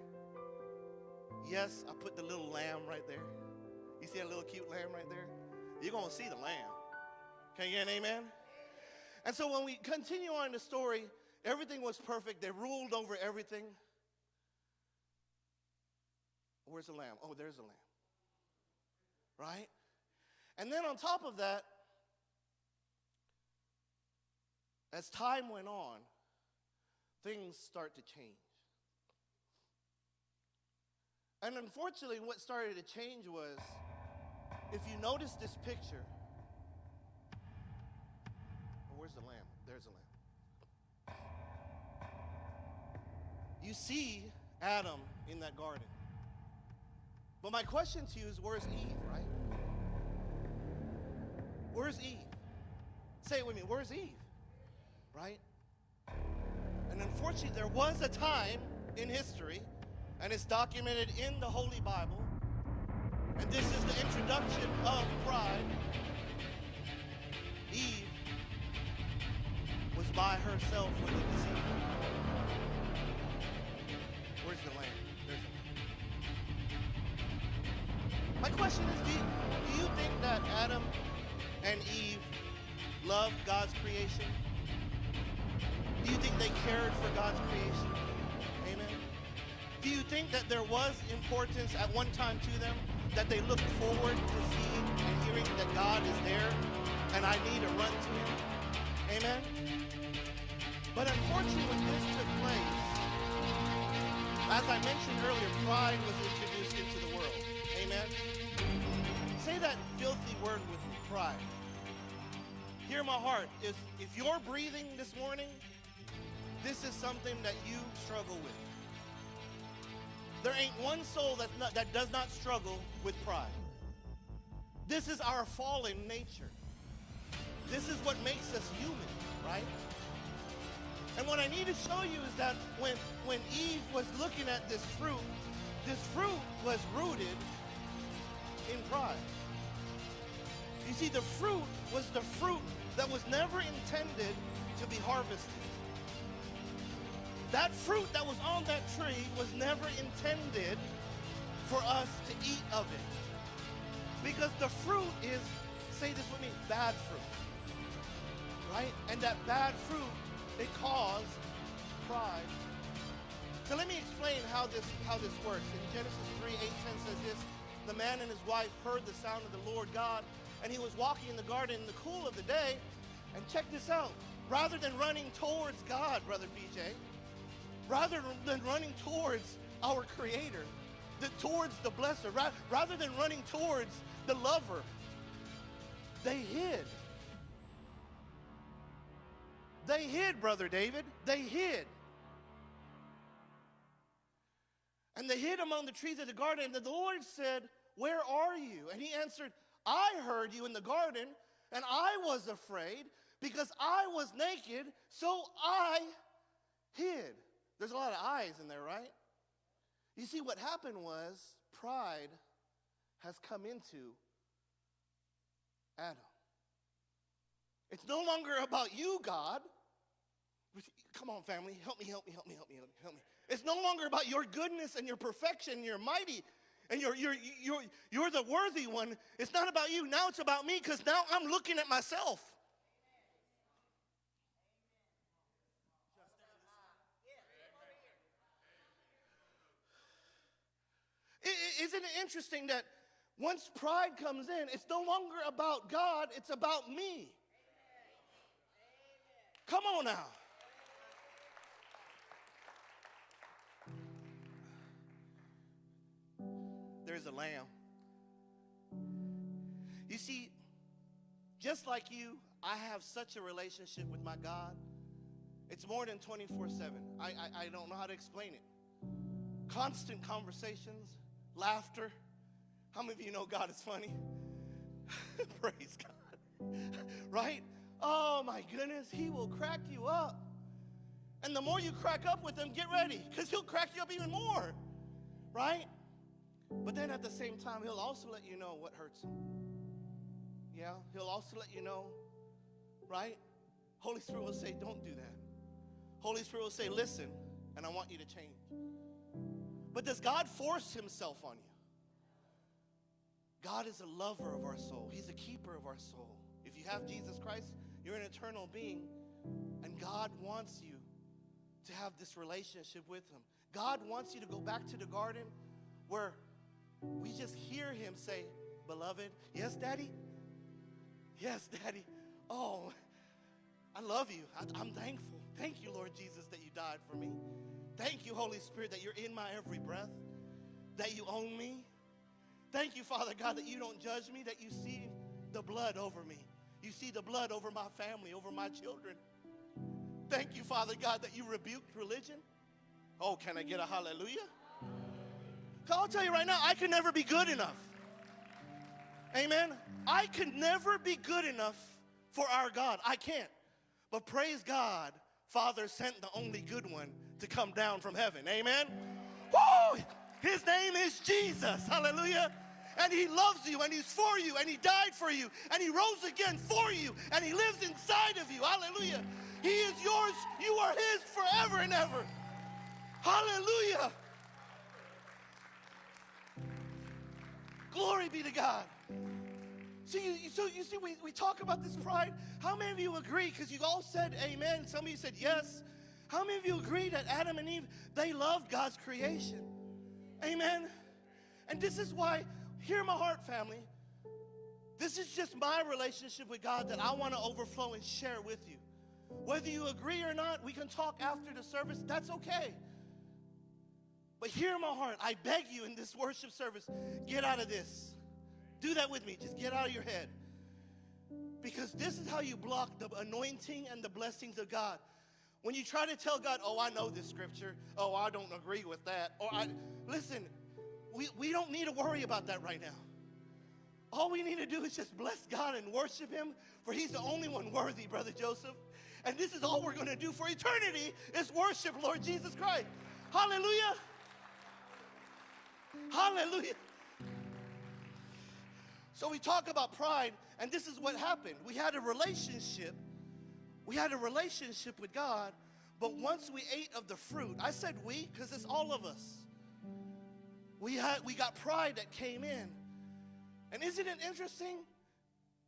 Yes, I put the little lamb right there. You see that little cute lamb right there? You're going to see the lamb. Can you get an amen? And so when we continue on the story, everything was perfect. They ruled over everything. Where's the lamb? Oh, there's the lamb. Right? And then on top of that, as time went on, things start to change. And unfortunately, what started to change was if you notice this picture, oh, where's the lamb? You see Adam in that garden. But my question to you is where's Eve, right? Where's Eve? Say it with me. Where's Eve? Right? And unfortunately, there was a time in history, and it's documented in the Holy Bible, and this is the introduction of pride. Eve was by herself with a deceiver. My question is do you, do you think that Adam and Eve loved God's creation? Do you think they cared for God's creation? Amen. Do you think that there was importance at one time to them that they looked forward to seeing and hearing that God is there and I need to run to him? Amen. But unfortunately, when this took place, as I mentioned earlier, pride was introduced into the. Amen. Say that filthy word with me, pride. Hear my heart. If, if you're breathing this morning, this is something that you struggle with. There ain't one soul that's not, that does not struggle with pride. This is our fallen nature. This is what makes us human, right? And what I need to show you is that when, when Eve was looking at this fruit, this fruit was rooted in pride. You see, the fruit was the fruit that was never intended to be harvested. That fruit that was on that tree was never intended for us to eat of it. Because the fruit is, say this with me, bad fruit. Right? And that bad fruit, it caused pride. So let me explain how this how this works. In Genesis 3, 8, 10 says this, the man and his wife heard the sound of the Lord God, and he was walking in the garden in the cool of the day. And check this out. Rather than running towards God, Brother BJ, rather than running towards our Creator, the, towards the blesser, ra- rather than running towards the lover, they hid. They hid, Brother David. They hid. And they hid among the trees of the garden. And the Lord said, Where are you? And he answered, I heard you in the garden, and I was afraid because I was naked, so I hid. There's a lot of eyes in there, right? You see, what happened was pride has come into Adam. It's no longer about you, God. Come on, family. Help me, help me, help me, help me, help me, help me. It's no longer about your goodness and your perfection, and your mighty, and you're, you're, you're, you're the worthy one. It's not about you. Now it's about me because now I'm looking at myself. Isn't it interesting that once pride comes in, it's no longer about God, it's about me. Come on now. There's a lamb. You see, just like you, I have such a relationship with my God. It's more than 24 7. I, I, I don't know how to explain it. Constant conversations, laughter. How many of you know God is funny? Praise God. right? Oh my goodness, He will crack you up. And the more you crack up with Him, get ready, because He'll crack you up even more. Right? But then at the same time, He'll also let you know what hurts Him. Yeah? He'll also let you know, right? Holy Spirit will say, don't do that. Holy Spirit will say, listen, and I want you to change. But does God force himself on you? God is a lover of our soul. He's a keeper of our soul. If you have Jesus Christ, you're an eternal being. And God wants you to have this relationship with him. God wants you to go back to the garden where we just hear him say, Beloved, yes, Daddy? Yes, Daddy. Oh, I love you. I, am thankful. Thank you, Lord Jesus, that you died for me. Thank you, Holy Spirit, that you're in my every breath, that you own me. Thank you, Father God, that you don't judge me, that you see the blood over me. You see the blood over my family, over my children. Thank you, Father God, that you rebuked religion. Oh, can I get a hallelujah? I'll tell you right now, I can never be good enough. Amen. I could never be good enough for our God. I can't. But praise God, Father sent the only good one to come down from heaven. Amen. Woo! His name is Jesus. Hallelujah. And he loves you and he's for you and he died for you and he rose again for you and he lives inside of you. Hallelujah. He is yours. You are his forever and ever. Hallelujah. Glory be to God. So you, so you see, we, we talk about this pride. How many of you agree? Because you all said amen. Some of you said yes. How many of you agree that Adam and Eve, they loved God's creation? Amen. And this is why, hear my heart, family. This is just my relationship with God that I want to overflow and share with you. Whether you agree or not, we can talk after the service. That's okay. But hear my heart. I beg you in this worship service, get out of this. Do that with me. Just get out of your head. Because this is how you block the anointing and the blessings of God. When you try to tell God, oh, I know this scripture, oh, I don't agree with that, or I, listen, we, we don't need to worry about that right now. All we need to do is just bless God and worship Him, for He's the only one worthy, Brother Joseph. And this is all we're going to do for eternity is worship Lord Jesus Christ. Hallelujah. Hallelujah. So we talk about pride, and this is what happened. We had a relationship. We had a relationship with God, but once we ate of the fruit, I said we because it's all of us. We had we got pride that came in. And isn't it interesting?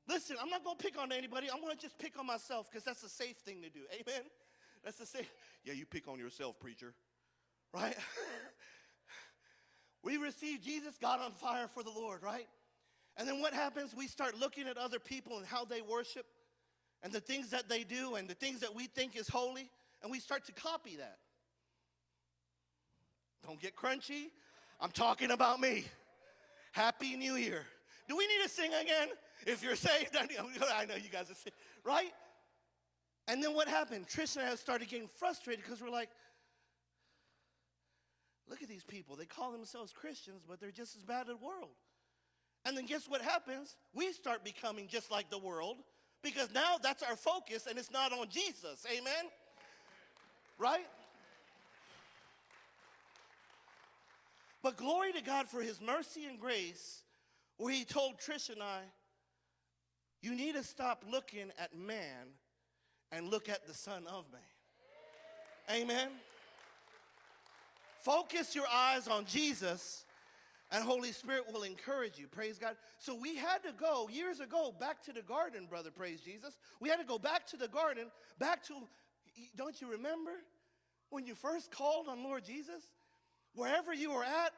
Listen, I'm not going to pick on anybody. I'm going to just pick on myself because that's a safe thing to do. Amen? That's the safe. Yeah, you pick on yourself, preacher. Right? we receive Jesus, got on fire for the Lord, right? And then what happens? We start looking at other people and how they worship and the things that they do and the things that we think is holy, and we start to copy that. Don't get crunchy. I'm talking about me. Happy New Year. Do we need to sing again? If you're saved, I know you guys are saved, right? And then what happened? Trish and I started getting frustrated because we're like, look at these people. They call themselves Christians, but they're just as bad as the world. And then guess what happens? We start becoming just like the world because now that's our focus and it's not on Jesus. Amen? Right? But glory to God for his mercy and grace, where he told Trish and I, you need to stop looking at man and look at the Son of Man. Amen? Focus your eyes on Jesus, and Holy Spirit will encourage you. Praise God. So we had to go years ago back to the garden, brother. Praise Jesus. We had to go back to the garden, back to, don't you remember when you first called on Lord Jesus? Wherever you were at,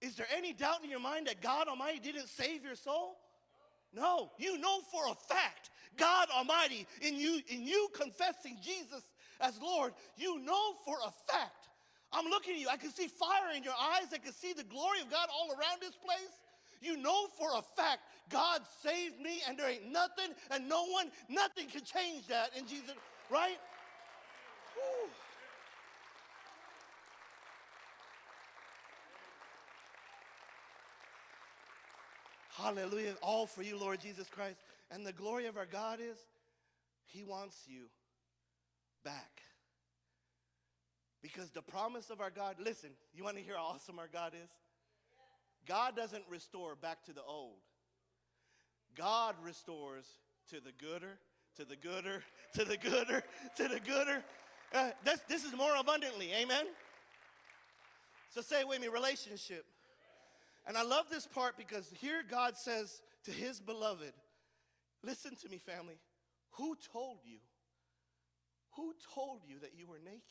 is there any doubt in your mind that God Almighty didn't save your soul? No, you know for a fact, God Almighty, in you, in you confessing Jesus as Lord, you know for a fact. I'm looking at you, I can see fire in your eyes, I can see the glory of God all around this place. You know for a fact, God saved me, and there ain't nothing and no one, nothing can change that in Jesus, right? Whew. Hallelujah. All for you, Lord Jesus Christ. And the glory of our God is He wants you back. Because the promise of our God, listen, you want to hear how awesome our God is? God doesn't restore back to the old. God restores to the gooder, to the gooder, to the gooder, to the gooder. Uh, this, this is more abundantly, amen? So say it with me relationship. And I love this part because here God says to his beloved, listen to me, family. Who told you? Who told you that you were naked?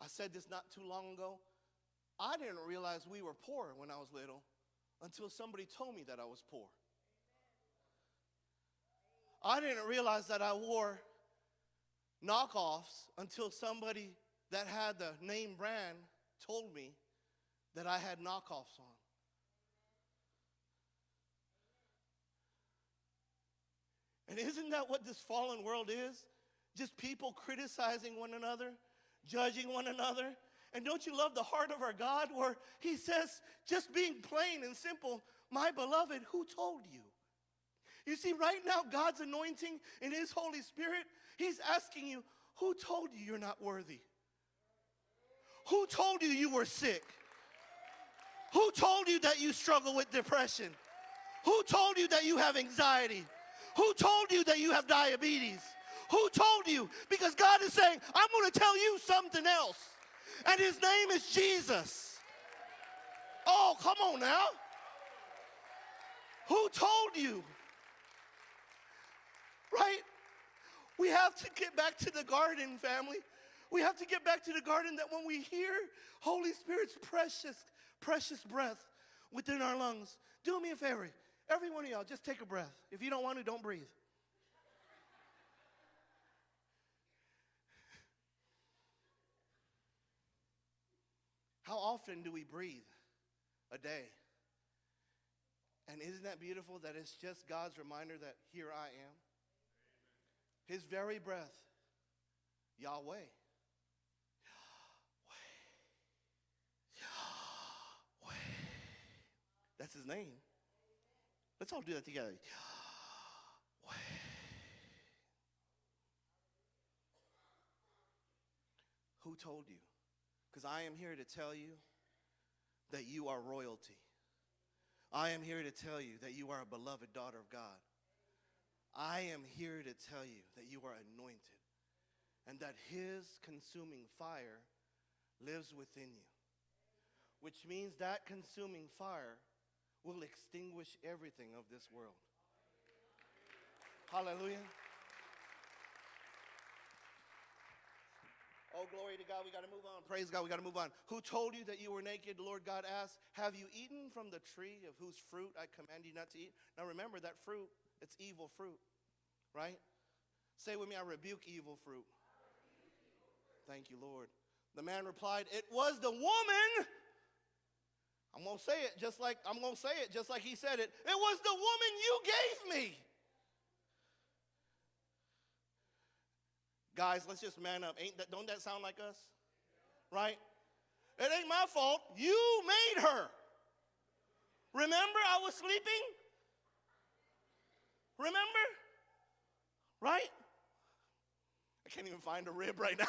I said this not too long ago. I didn't realize we were poor when I was little until somebody told me that I was poor. I didn't realize that I wore knockoffs until somebody that had the name brand told me that I had knockoffs on. And isn't that what this fallen world is? Just people criticizing one another, judging one another. And don't you love the heart of our God where He says, just being plain and simple, my beloved, who told you? You see, right now, God's anointing in His Holy Spirit, He's asking you, who told you you're not worthy? Who told you you were sick? Who told you that you struggle with depression? Who told you that you have anxiety? Who told you that you have diabetes? Who told you? Because God is saying, to tell you something else. And his name is Jesus. Oh, come on now. Who told you? Right? We have to get back to the garden, family. We have to get back to the garden that when we hear Holy Spirit's precious, precious breath within our lungs, do me a favor. Every one of y'all, just take a breath. If you don't want to, don't breathe. How often do we breathe a day? And isn't that beautiful that it's just God's reminder that here I am? his very breath, Yahweh. Yahweh. Yahweh. That's his name. Let's all do that together. Yahweh. Who told you? Because I am here to tell you that you are royalty. I am here to tell you that you are a beloved daughter of God. I am here to tell you that you are anointed and that His consuming fire lives within you, which means that consuming fire will extinguish everything of this world. Hallelujah. Oh, glory to God. We got to move on. Praise God. We got to move on. Who told you that you were naked? Lord God asked, Have you eaten from the tree of whose fruit I command you not to eat? Now remember that fruit, it's evil fruit, right? Say with me, I rebuke evil fruit. Thank you, Lord. The man replied, It was the woman. I'm going to say it just like I'm going to say it just like he said it. It was the woman you gave me. Guys, let's just man up. Ain't that, don't that sound like us? Right? It ain't my fault. You made her. Remember, I was sleeping? Remember? Right? I can't even find a rib right now.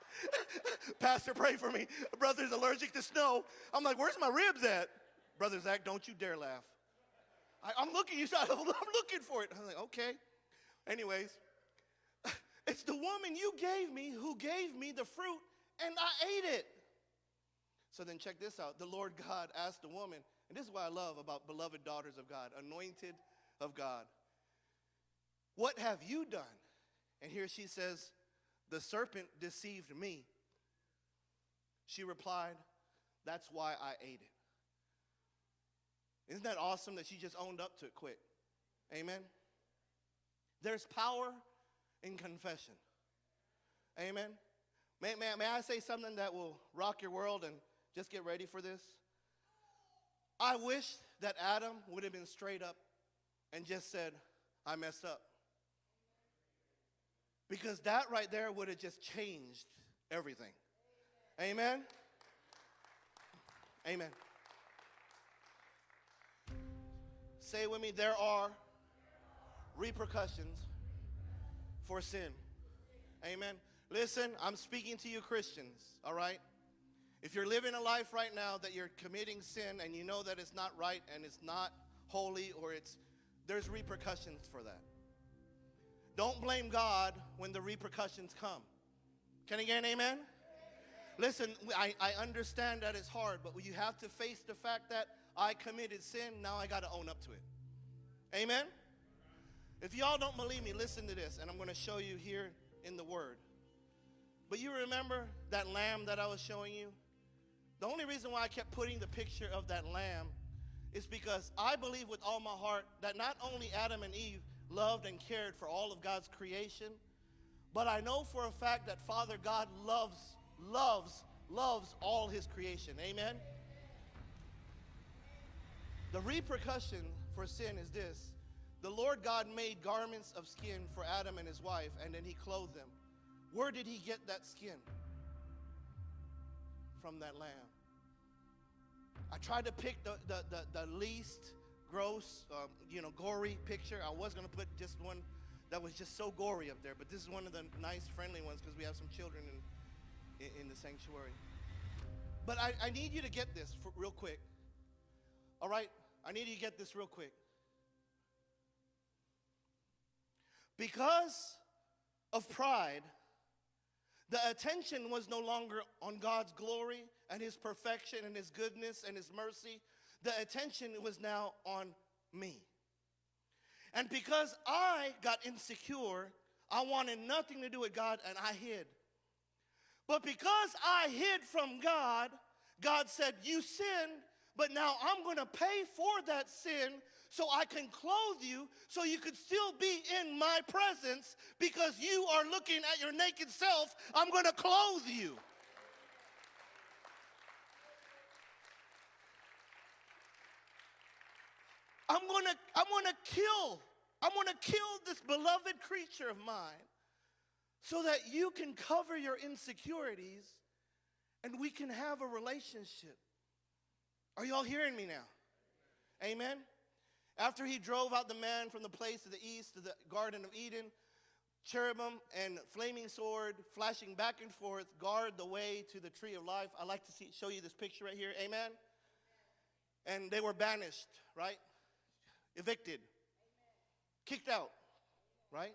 Pastor, pray for me. Brother's allergic to snow. I'm like, where's my ribs at? Brother Zach, don't you dare laugh. I, am looking, you I'm looking for it. I'm like, okay. Anyways, it's the woman you gave me who gave me the fruit, and I ate it. So then check this out. The Lord God asked the woman, and this is what I love about beloved daughters of God, anointed of God. What have you done? And here she says, The serpent deceived me. She replied, That's why I ate it. Isn't that awesome that she just owned up to it quick? Amen. There's power in confession. Amen. May, may, may I say something that will rock your world and just get ready for this? I wish that Adam would have been straight up and just said, I messed up. Because that right there would have just changed everything. Amen? Amen. Say with me, there are repercussions for sin. Amen. Listen, I'm speaking to you Christians, all right? If you're living a life right now that you're committing sin and you know that it's not right and it's not holy or it's there's repercussions for that. Don't blame God when the repercussions come. Can I get an amen? Listen, I, I understand that it's hard, but you have to face the fact that I committed sin, now I got to own up to it. Amen? If y'all don't believe me, listen to this, and I'm going to show you here in the Word. But you remember that lamb that I was showing you? The only reason why I kept putting the picture of that lamb is because I believe with all my heart that not only Adam and Eve loved and cared for all of God's creation, but I know for a fact that Father God loves, loves, loves all his creation. Amen? The repercussion for sin is this the Lord God made garments of skin for Adam and his wife, and then he clothed them. Where did he get that skin? From that lamb. I tried to pick the, the, the, the least gross, um, you know, gory picture. I was going to put just one that was just so gory up there, but this is one of the nice, friendly ones because we have some children in, in, in the sanctuary. But I, I need you to get this for, real quick. All right? I need you to get this real quick. Because of pride, the attention was no longer on God's glory and His perfection and His goodness and His mercy. The attention was now on me. And because I got insecure, I wanted nothing to do with God and I hid. But because I hid from God, God said, You sinned, but now I'm going to pay for that sin so I can clothe you so you could still be in my presence because you are looking at your naked self. I'm going to clothe you. I'm going to I'm going to kill I'm going to kill this beloved creature of mine so that you can cover your insecurities and we can have a relationship. Are y'all hearing me now? Amen. After he drove out the man from the place of the east to the Garden of Eden, cherubim and flaming sword flashing back and forth guard the way to the tree of life. I like to see, show you this picture right here. Amen. And they were banished, right? Evicted, kicked out, right?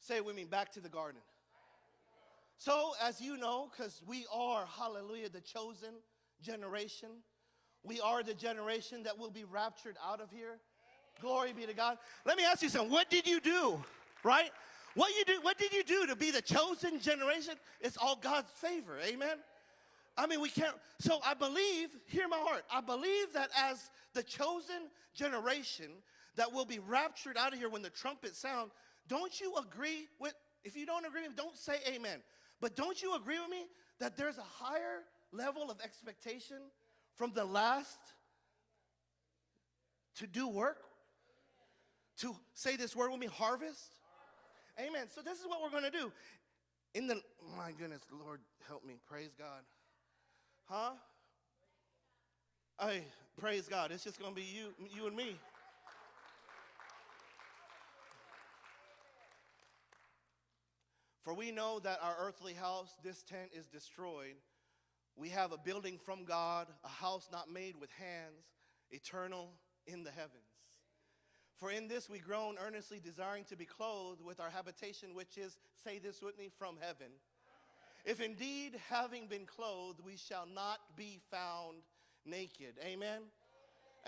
Say it with me back to the garden. So, as you know, because we are, hallelujah, the chosen generation, we are the generation that will be raptured out of here. Glory be to God. Let me ask you something. What did you do? Right? What you do? What did you do to be the chosen generation? It's all God's favor. Amen. I mean, we can't. So I believe, hear my heart. I believe that as the chosen generation that will be raptured out of here when the trumpet sound, don't you agree with? If you don't agree, with don't say amen. But don't you agree with me that there's a higher level of expectation from the last to do work? To say this word with me, harvest? Amen. So this is what we're going to do. In the, my goodness, Lord, help me. Praise God. Huh? Hey, praise God. It's just going to be you, you and me. For we know that our earthly house, this tent, is destroyed. We have a building from God, a house not made with hands, eternal in the heavens. For in this we groan earnestly, desiring to be clothed with our habitation, which is, say this with me, from heaven. If indeed, having been clothed, we shall not be found naked. Amen?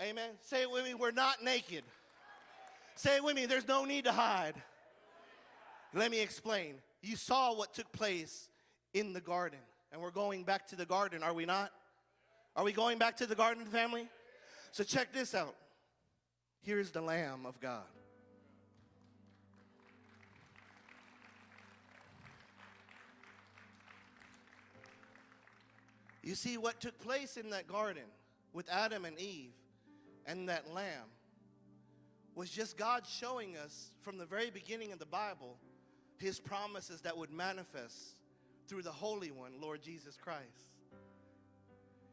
Amen. Say it with me, we're not naked. Say it with me, there's no need to hide. Let me explain. You saw what took place in the garden. And we're going back to the garden, are we not? Are we going back to the garden, family? So check this out. Here's the Lamb of God. You see, what took place in that garden with Adam and Eve and that lamb was just God showing us from the very beginning of the Bible his promises that would manifest through the Holy One, Lord Jesus Christ.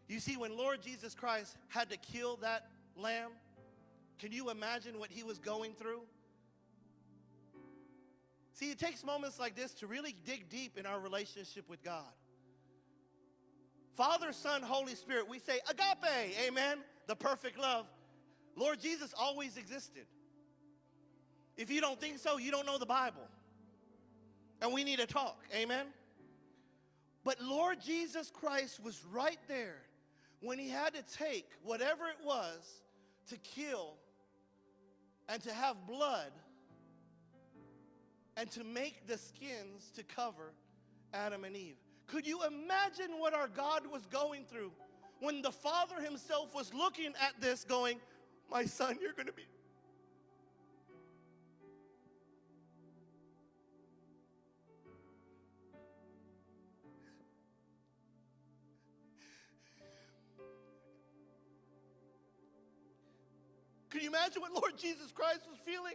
You see, when Lord Jesus Christ had to kill that lamb, can you imagine what he was going through? See, it takes moments like this to really dig deep in our relationship with God. Father, Son, Holy Spirit, we say agape, amen, the perfect love. Lord Jesus always existed. If you don't think so, you don't know the Bible. And we need to talk, amen? But Lord Jesus Christ was right there when he had to take whatever it was to kill and to have blood and to make the skins to cover Adam and Eve. Could you imagine what our God was going through when the Father himself was looking at this going, my son, you're going to be Can you imagine what Lord Jesus Christ was feeling?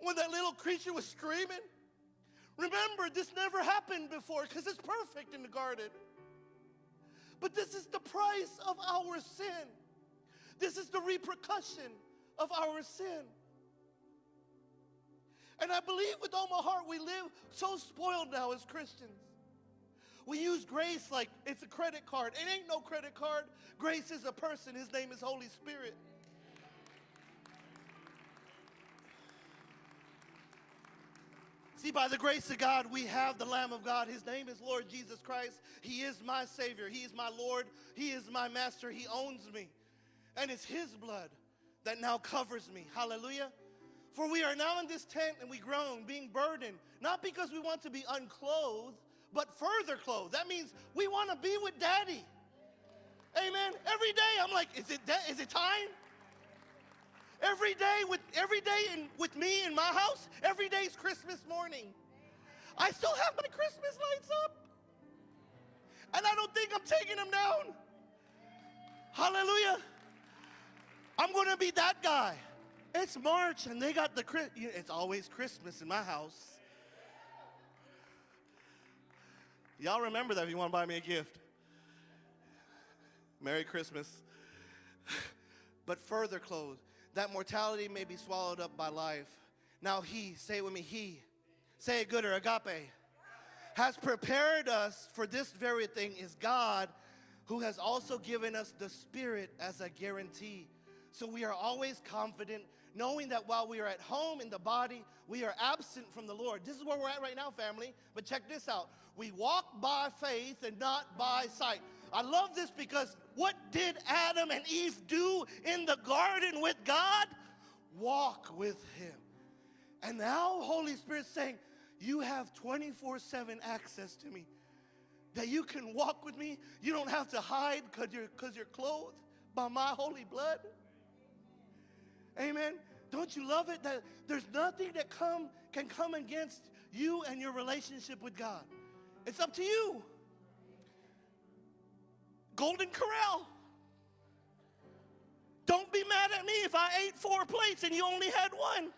When that little creature was screaming? Remember, this never happened before because it's perfect in the garden. But this is the price of our sin. This is the repercussion of our sin. And I believe with all my heart we live so spoiled now as Christians. We use grace like it's a credit card. It ain't no credit card. Grace is a person. His name is Holy Spirit. See, by the grace of God, we have the Lamb of God. His name is Lord Jesus Christ. He is my Savior. He is my Lord. He is my Master. He owns me. And it's His blood that now covers me. Hallelujah. For we are now in this tent and we groan, being burdened, not because we want to be unclothed, but further clothed. That means we want to be with daddy. Amen. Every day I'm like, is it, de- is it time? Every day with every day in, with me in my house, every day is Christmas morning. I still have my Christmas lights up. And I don't think I'm taking them down. Hallelujah. I'm going to be that guy. It's March and they got the it's always Christmas in my house. Y'all remember that if you want to buy me a gift. Merry Christmas. but further clothes, that mortality may be swallowed up by life. Now he, say it with me, he, say it good or agape, has prepared us for this very thing is God who has also given us the Spirit as a guarantee. So we are always confident, knowing that while we are at home in the body, we are absent from the Lord. This is where we're at right now, family. But check this out we walk by faith and not by sight. I love this because what did Adam and Eve do in the garden with God? Walk with Him. And now, Holy Spirit saying, You have 24 7 access to me. That you can walk with me. You don't have to hide because you're, cause you're clothed by my holy blood. Amen. Don't you love it that there's nothing that come can come against you and your relationship with God? It's up to you. Golden Corral. Don't be mad at me if I ate four plates and you only had one.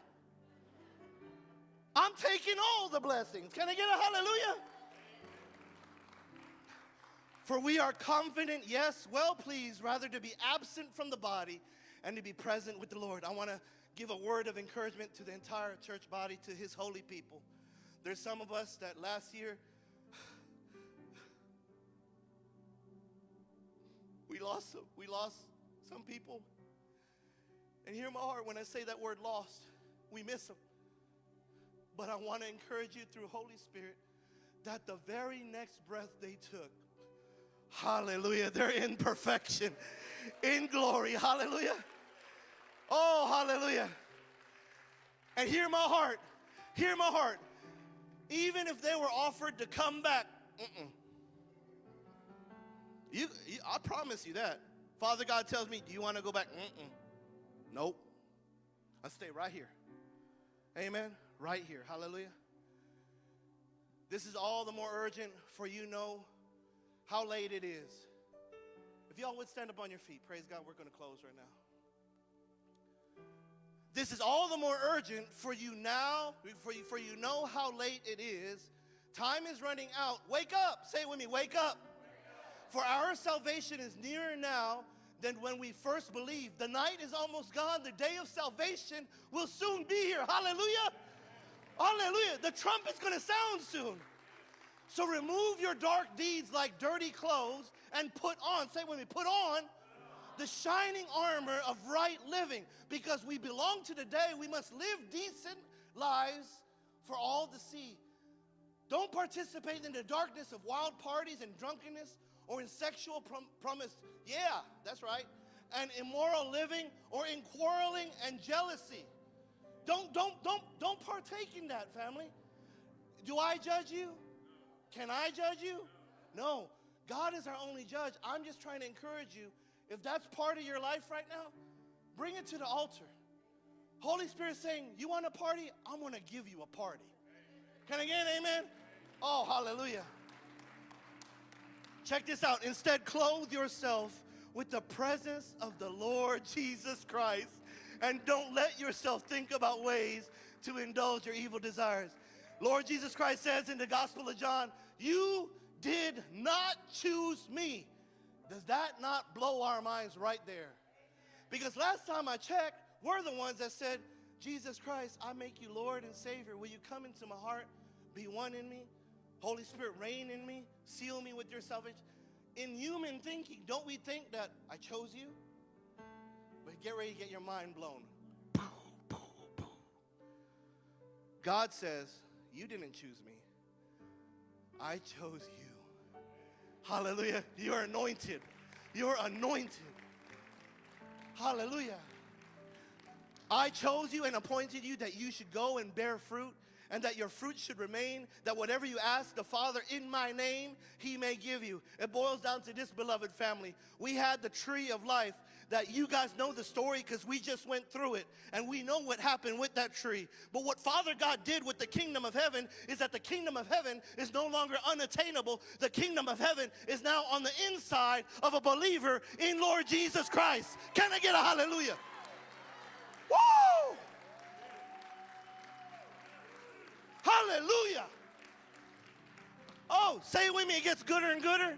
I'm taking all the blessings. Can I get a hallelujah? For we are confident, yes, well pleased, rather to be absent from the body and to be present with the Lord. I want to give a word of encouragement to the entire church body, to his holy people. There's some of us that last year we lost some, we lost some people. And hear my heart when I say that word lost, we miss them. But I want to encourage you through Holy Spirit that the very next breath they took, hallelujah, they're in perfection, in glory, hallelujah. Oh, hallelujah. And hear my heart, hear my heart. Even if they were offered to come back, mm-mm. You, you, I promise you that. Father God tells me, Do you want to go back? Mm-mm. Nope. I stay right here. Amen. Right here. Hallelujah. This is all the more urgent for you know how late it is. If y'all would stand up on your feet, praise God, we're going to close right now. This is all the more urgent for you now, for you, for you know how late it is. Time is running out. Wake up. Say it with me. Wake up. For our salvation is nearer now than when we first believed. The night is almost gone. The day of salvation will soon be here. Hallelujah. Hallelujah. The trumpet's going to sound soon. So remove your dark deeds like dirty clothes and put on, say when we put on the shining armor of right living. Because we belong to the day, we must live decent lives for all to see. Don't participate in the darkness of wild parties and drunkenness or in sexual prom- promise. Yeah, that's right. And immoral living or in quarreling and jealousy. Don't, don't, don't, don't partake in that, family. Do I judge you? Can I judge you? No. God is our only judge. I'm just trying to encourage you. If that's part of your life right now, bring it to the altar. Holy Spirit saying, You want a party? I'm going to give you a party. Can I get an amen? Oh, hallelujah. Check this out. Instead, clothe yourself with the presence of the Lord Jesus Christ and don't let yourself think about ways to indulge your evil desires. Lord Jesus Christ says in the Gospel of John, You did not choose me. Does that not blow our minds right there? Because last time I checked, we're the ones that said, Jesus Christ, I make you Lord and Savior. Will you come into my heart, be one in me? Holy Spirit, reign in me, seal me with your salvation. In human thinking, don't we think that I chose you? But get ready to get your mind blown. God says, You didn't choose me, I chose you. Hallelujah. You're anointed. You're anointed. Hallelujah. I chose you and appointed you that you should go and bear fruit and that your fruit should remain, that whatever you ask the Father in my name, he may give you. It boils down to this, beloved family. We had the tree of life that you guys know the story because we just went through it and we know what happened with that tree. But what Father God did with the kingdom of heaven is that the kingdom of heaven is no longer unattainable. The kingdom of heaven is now on the inside of a believer in Lord Jesus Christ. Can I get a hallelujah? Woo! Hallelujah. Oh, say it with me, it gets gooder and gooder.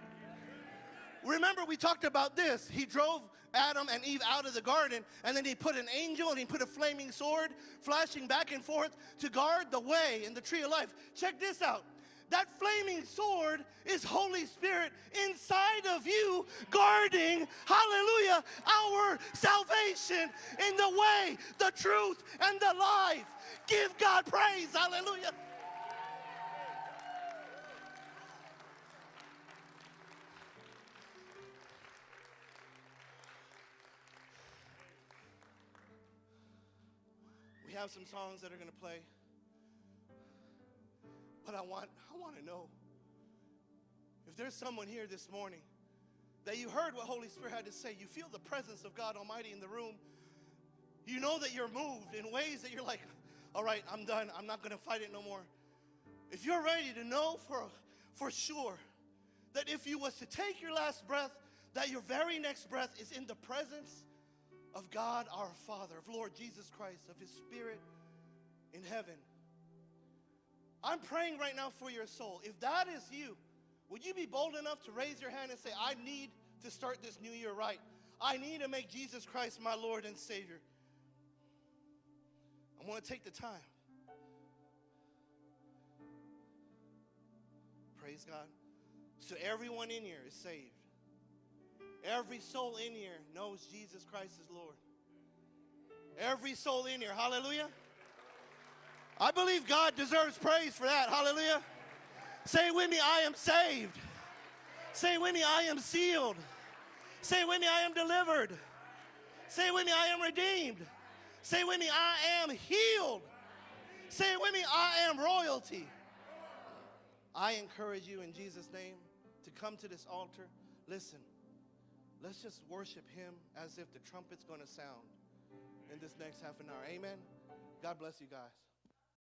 Remember, we talked about this. He drove Adam and Eve out of the garden, and then he put an angel and he put a flaming sword flashing back and forth to guard the way in the tree of life. Check this out. That flaming sword is Holy Spirit inside of you, guarding, hallelujah, our salvation in the way, the truth, and the life. Give God praise, hallelujah. Have some songs that are going to play. But I want I want to know if there's someone here this morning that you heard what Holy Spirit had to say, you feel the presence of God Almighty in the room. You know that you're moved in ways that you're like, all right, I'm done. I'm not going to fight it no more. If you're ready to know for for sure that if you was to take your last breath, that your very next breath is in the presence of God our Father, of Lord Jesus Christ, of His Spirit in heaven. I'm praying right now for your soul. If that is you, would you be bold enough to raise your hand and say, I need to start this new year right? I need to make Jesus Christ my Lord and Savior. I want to take the time. Praise God. So everyone in here is saved. Every soul in here knows Jesus Christ is Lord. Every soul in here, hallelujah. I believe God deserves praise for that, hallelujah. Say with me, I am saved. Say with me, I am sealed. Say with me, I am delivered. Say with me, I am redeemed. Say with me, I am healed. Say with me, I am royalty. I encourage you in Jesus' name to come to this altar. Listen, let's just worship Him as if the trumpet's going to sound in this next half an hour. Amen. God bless you guys.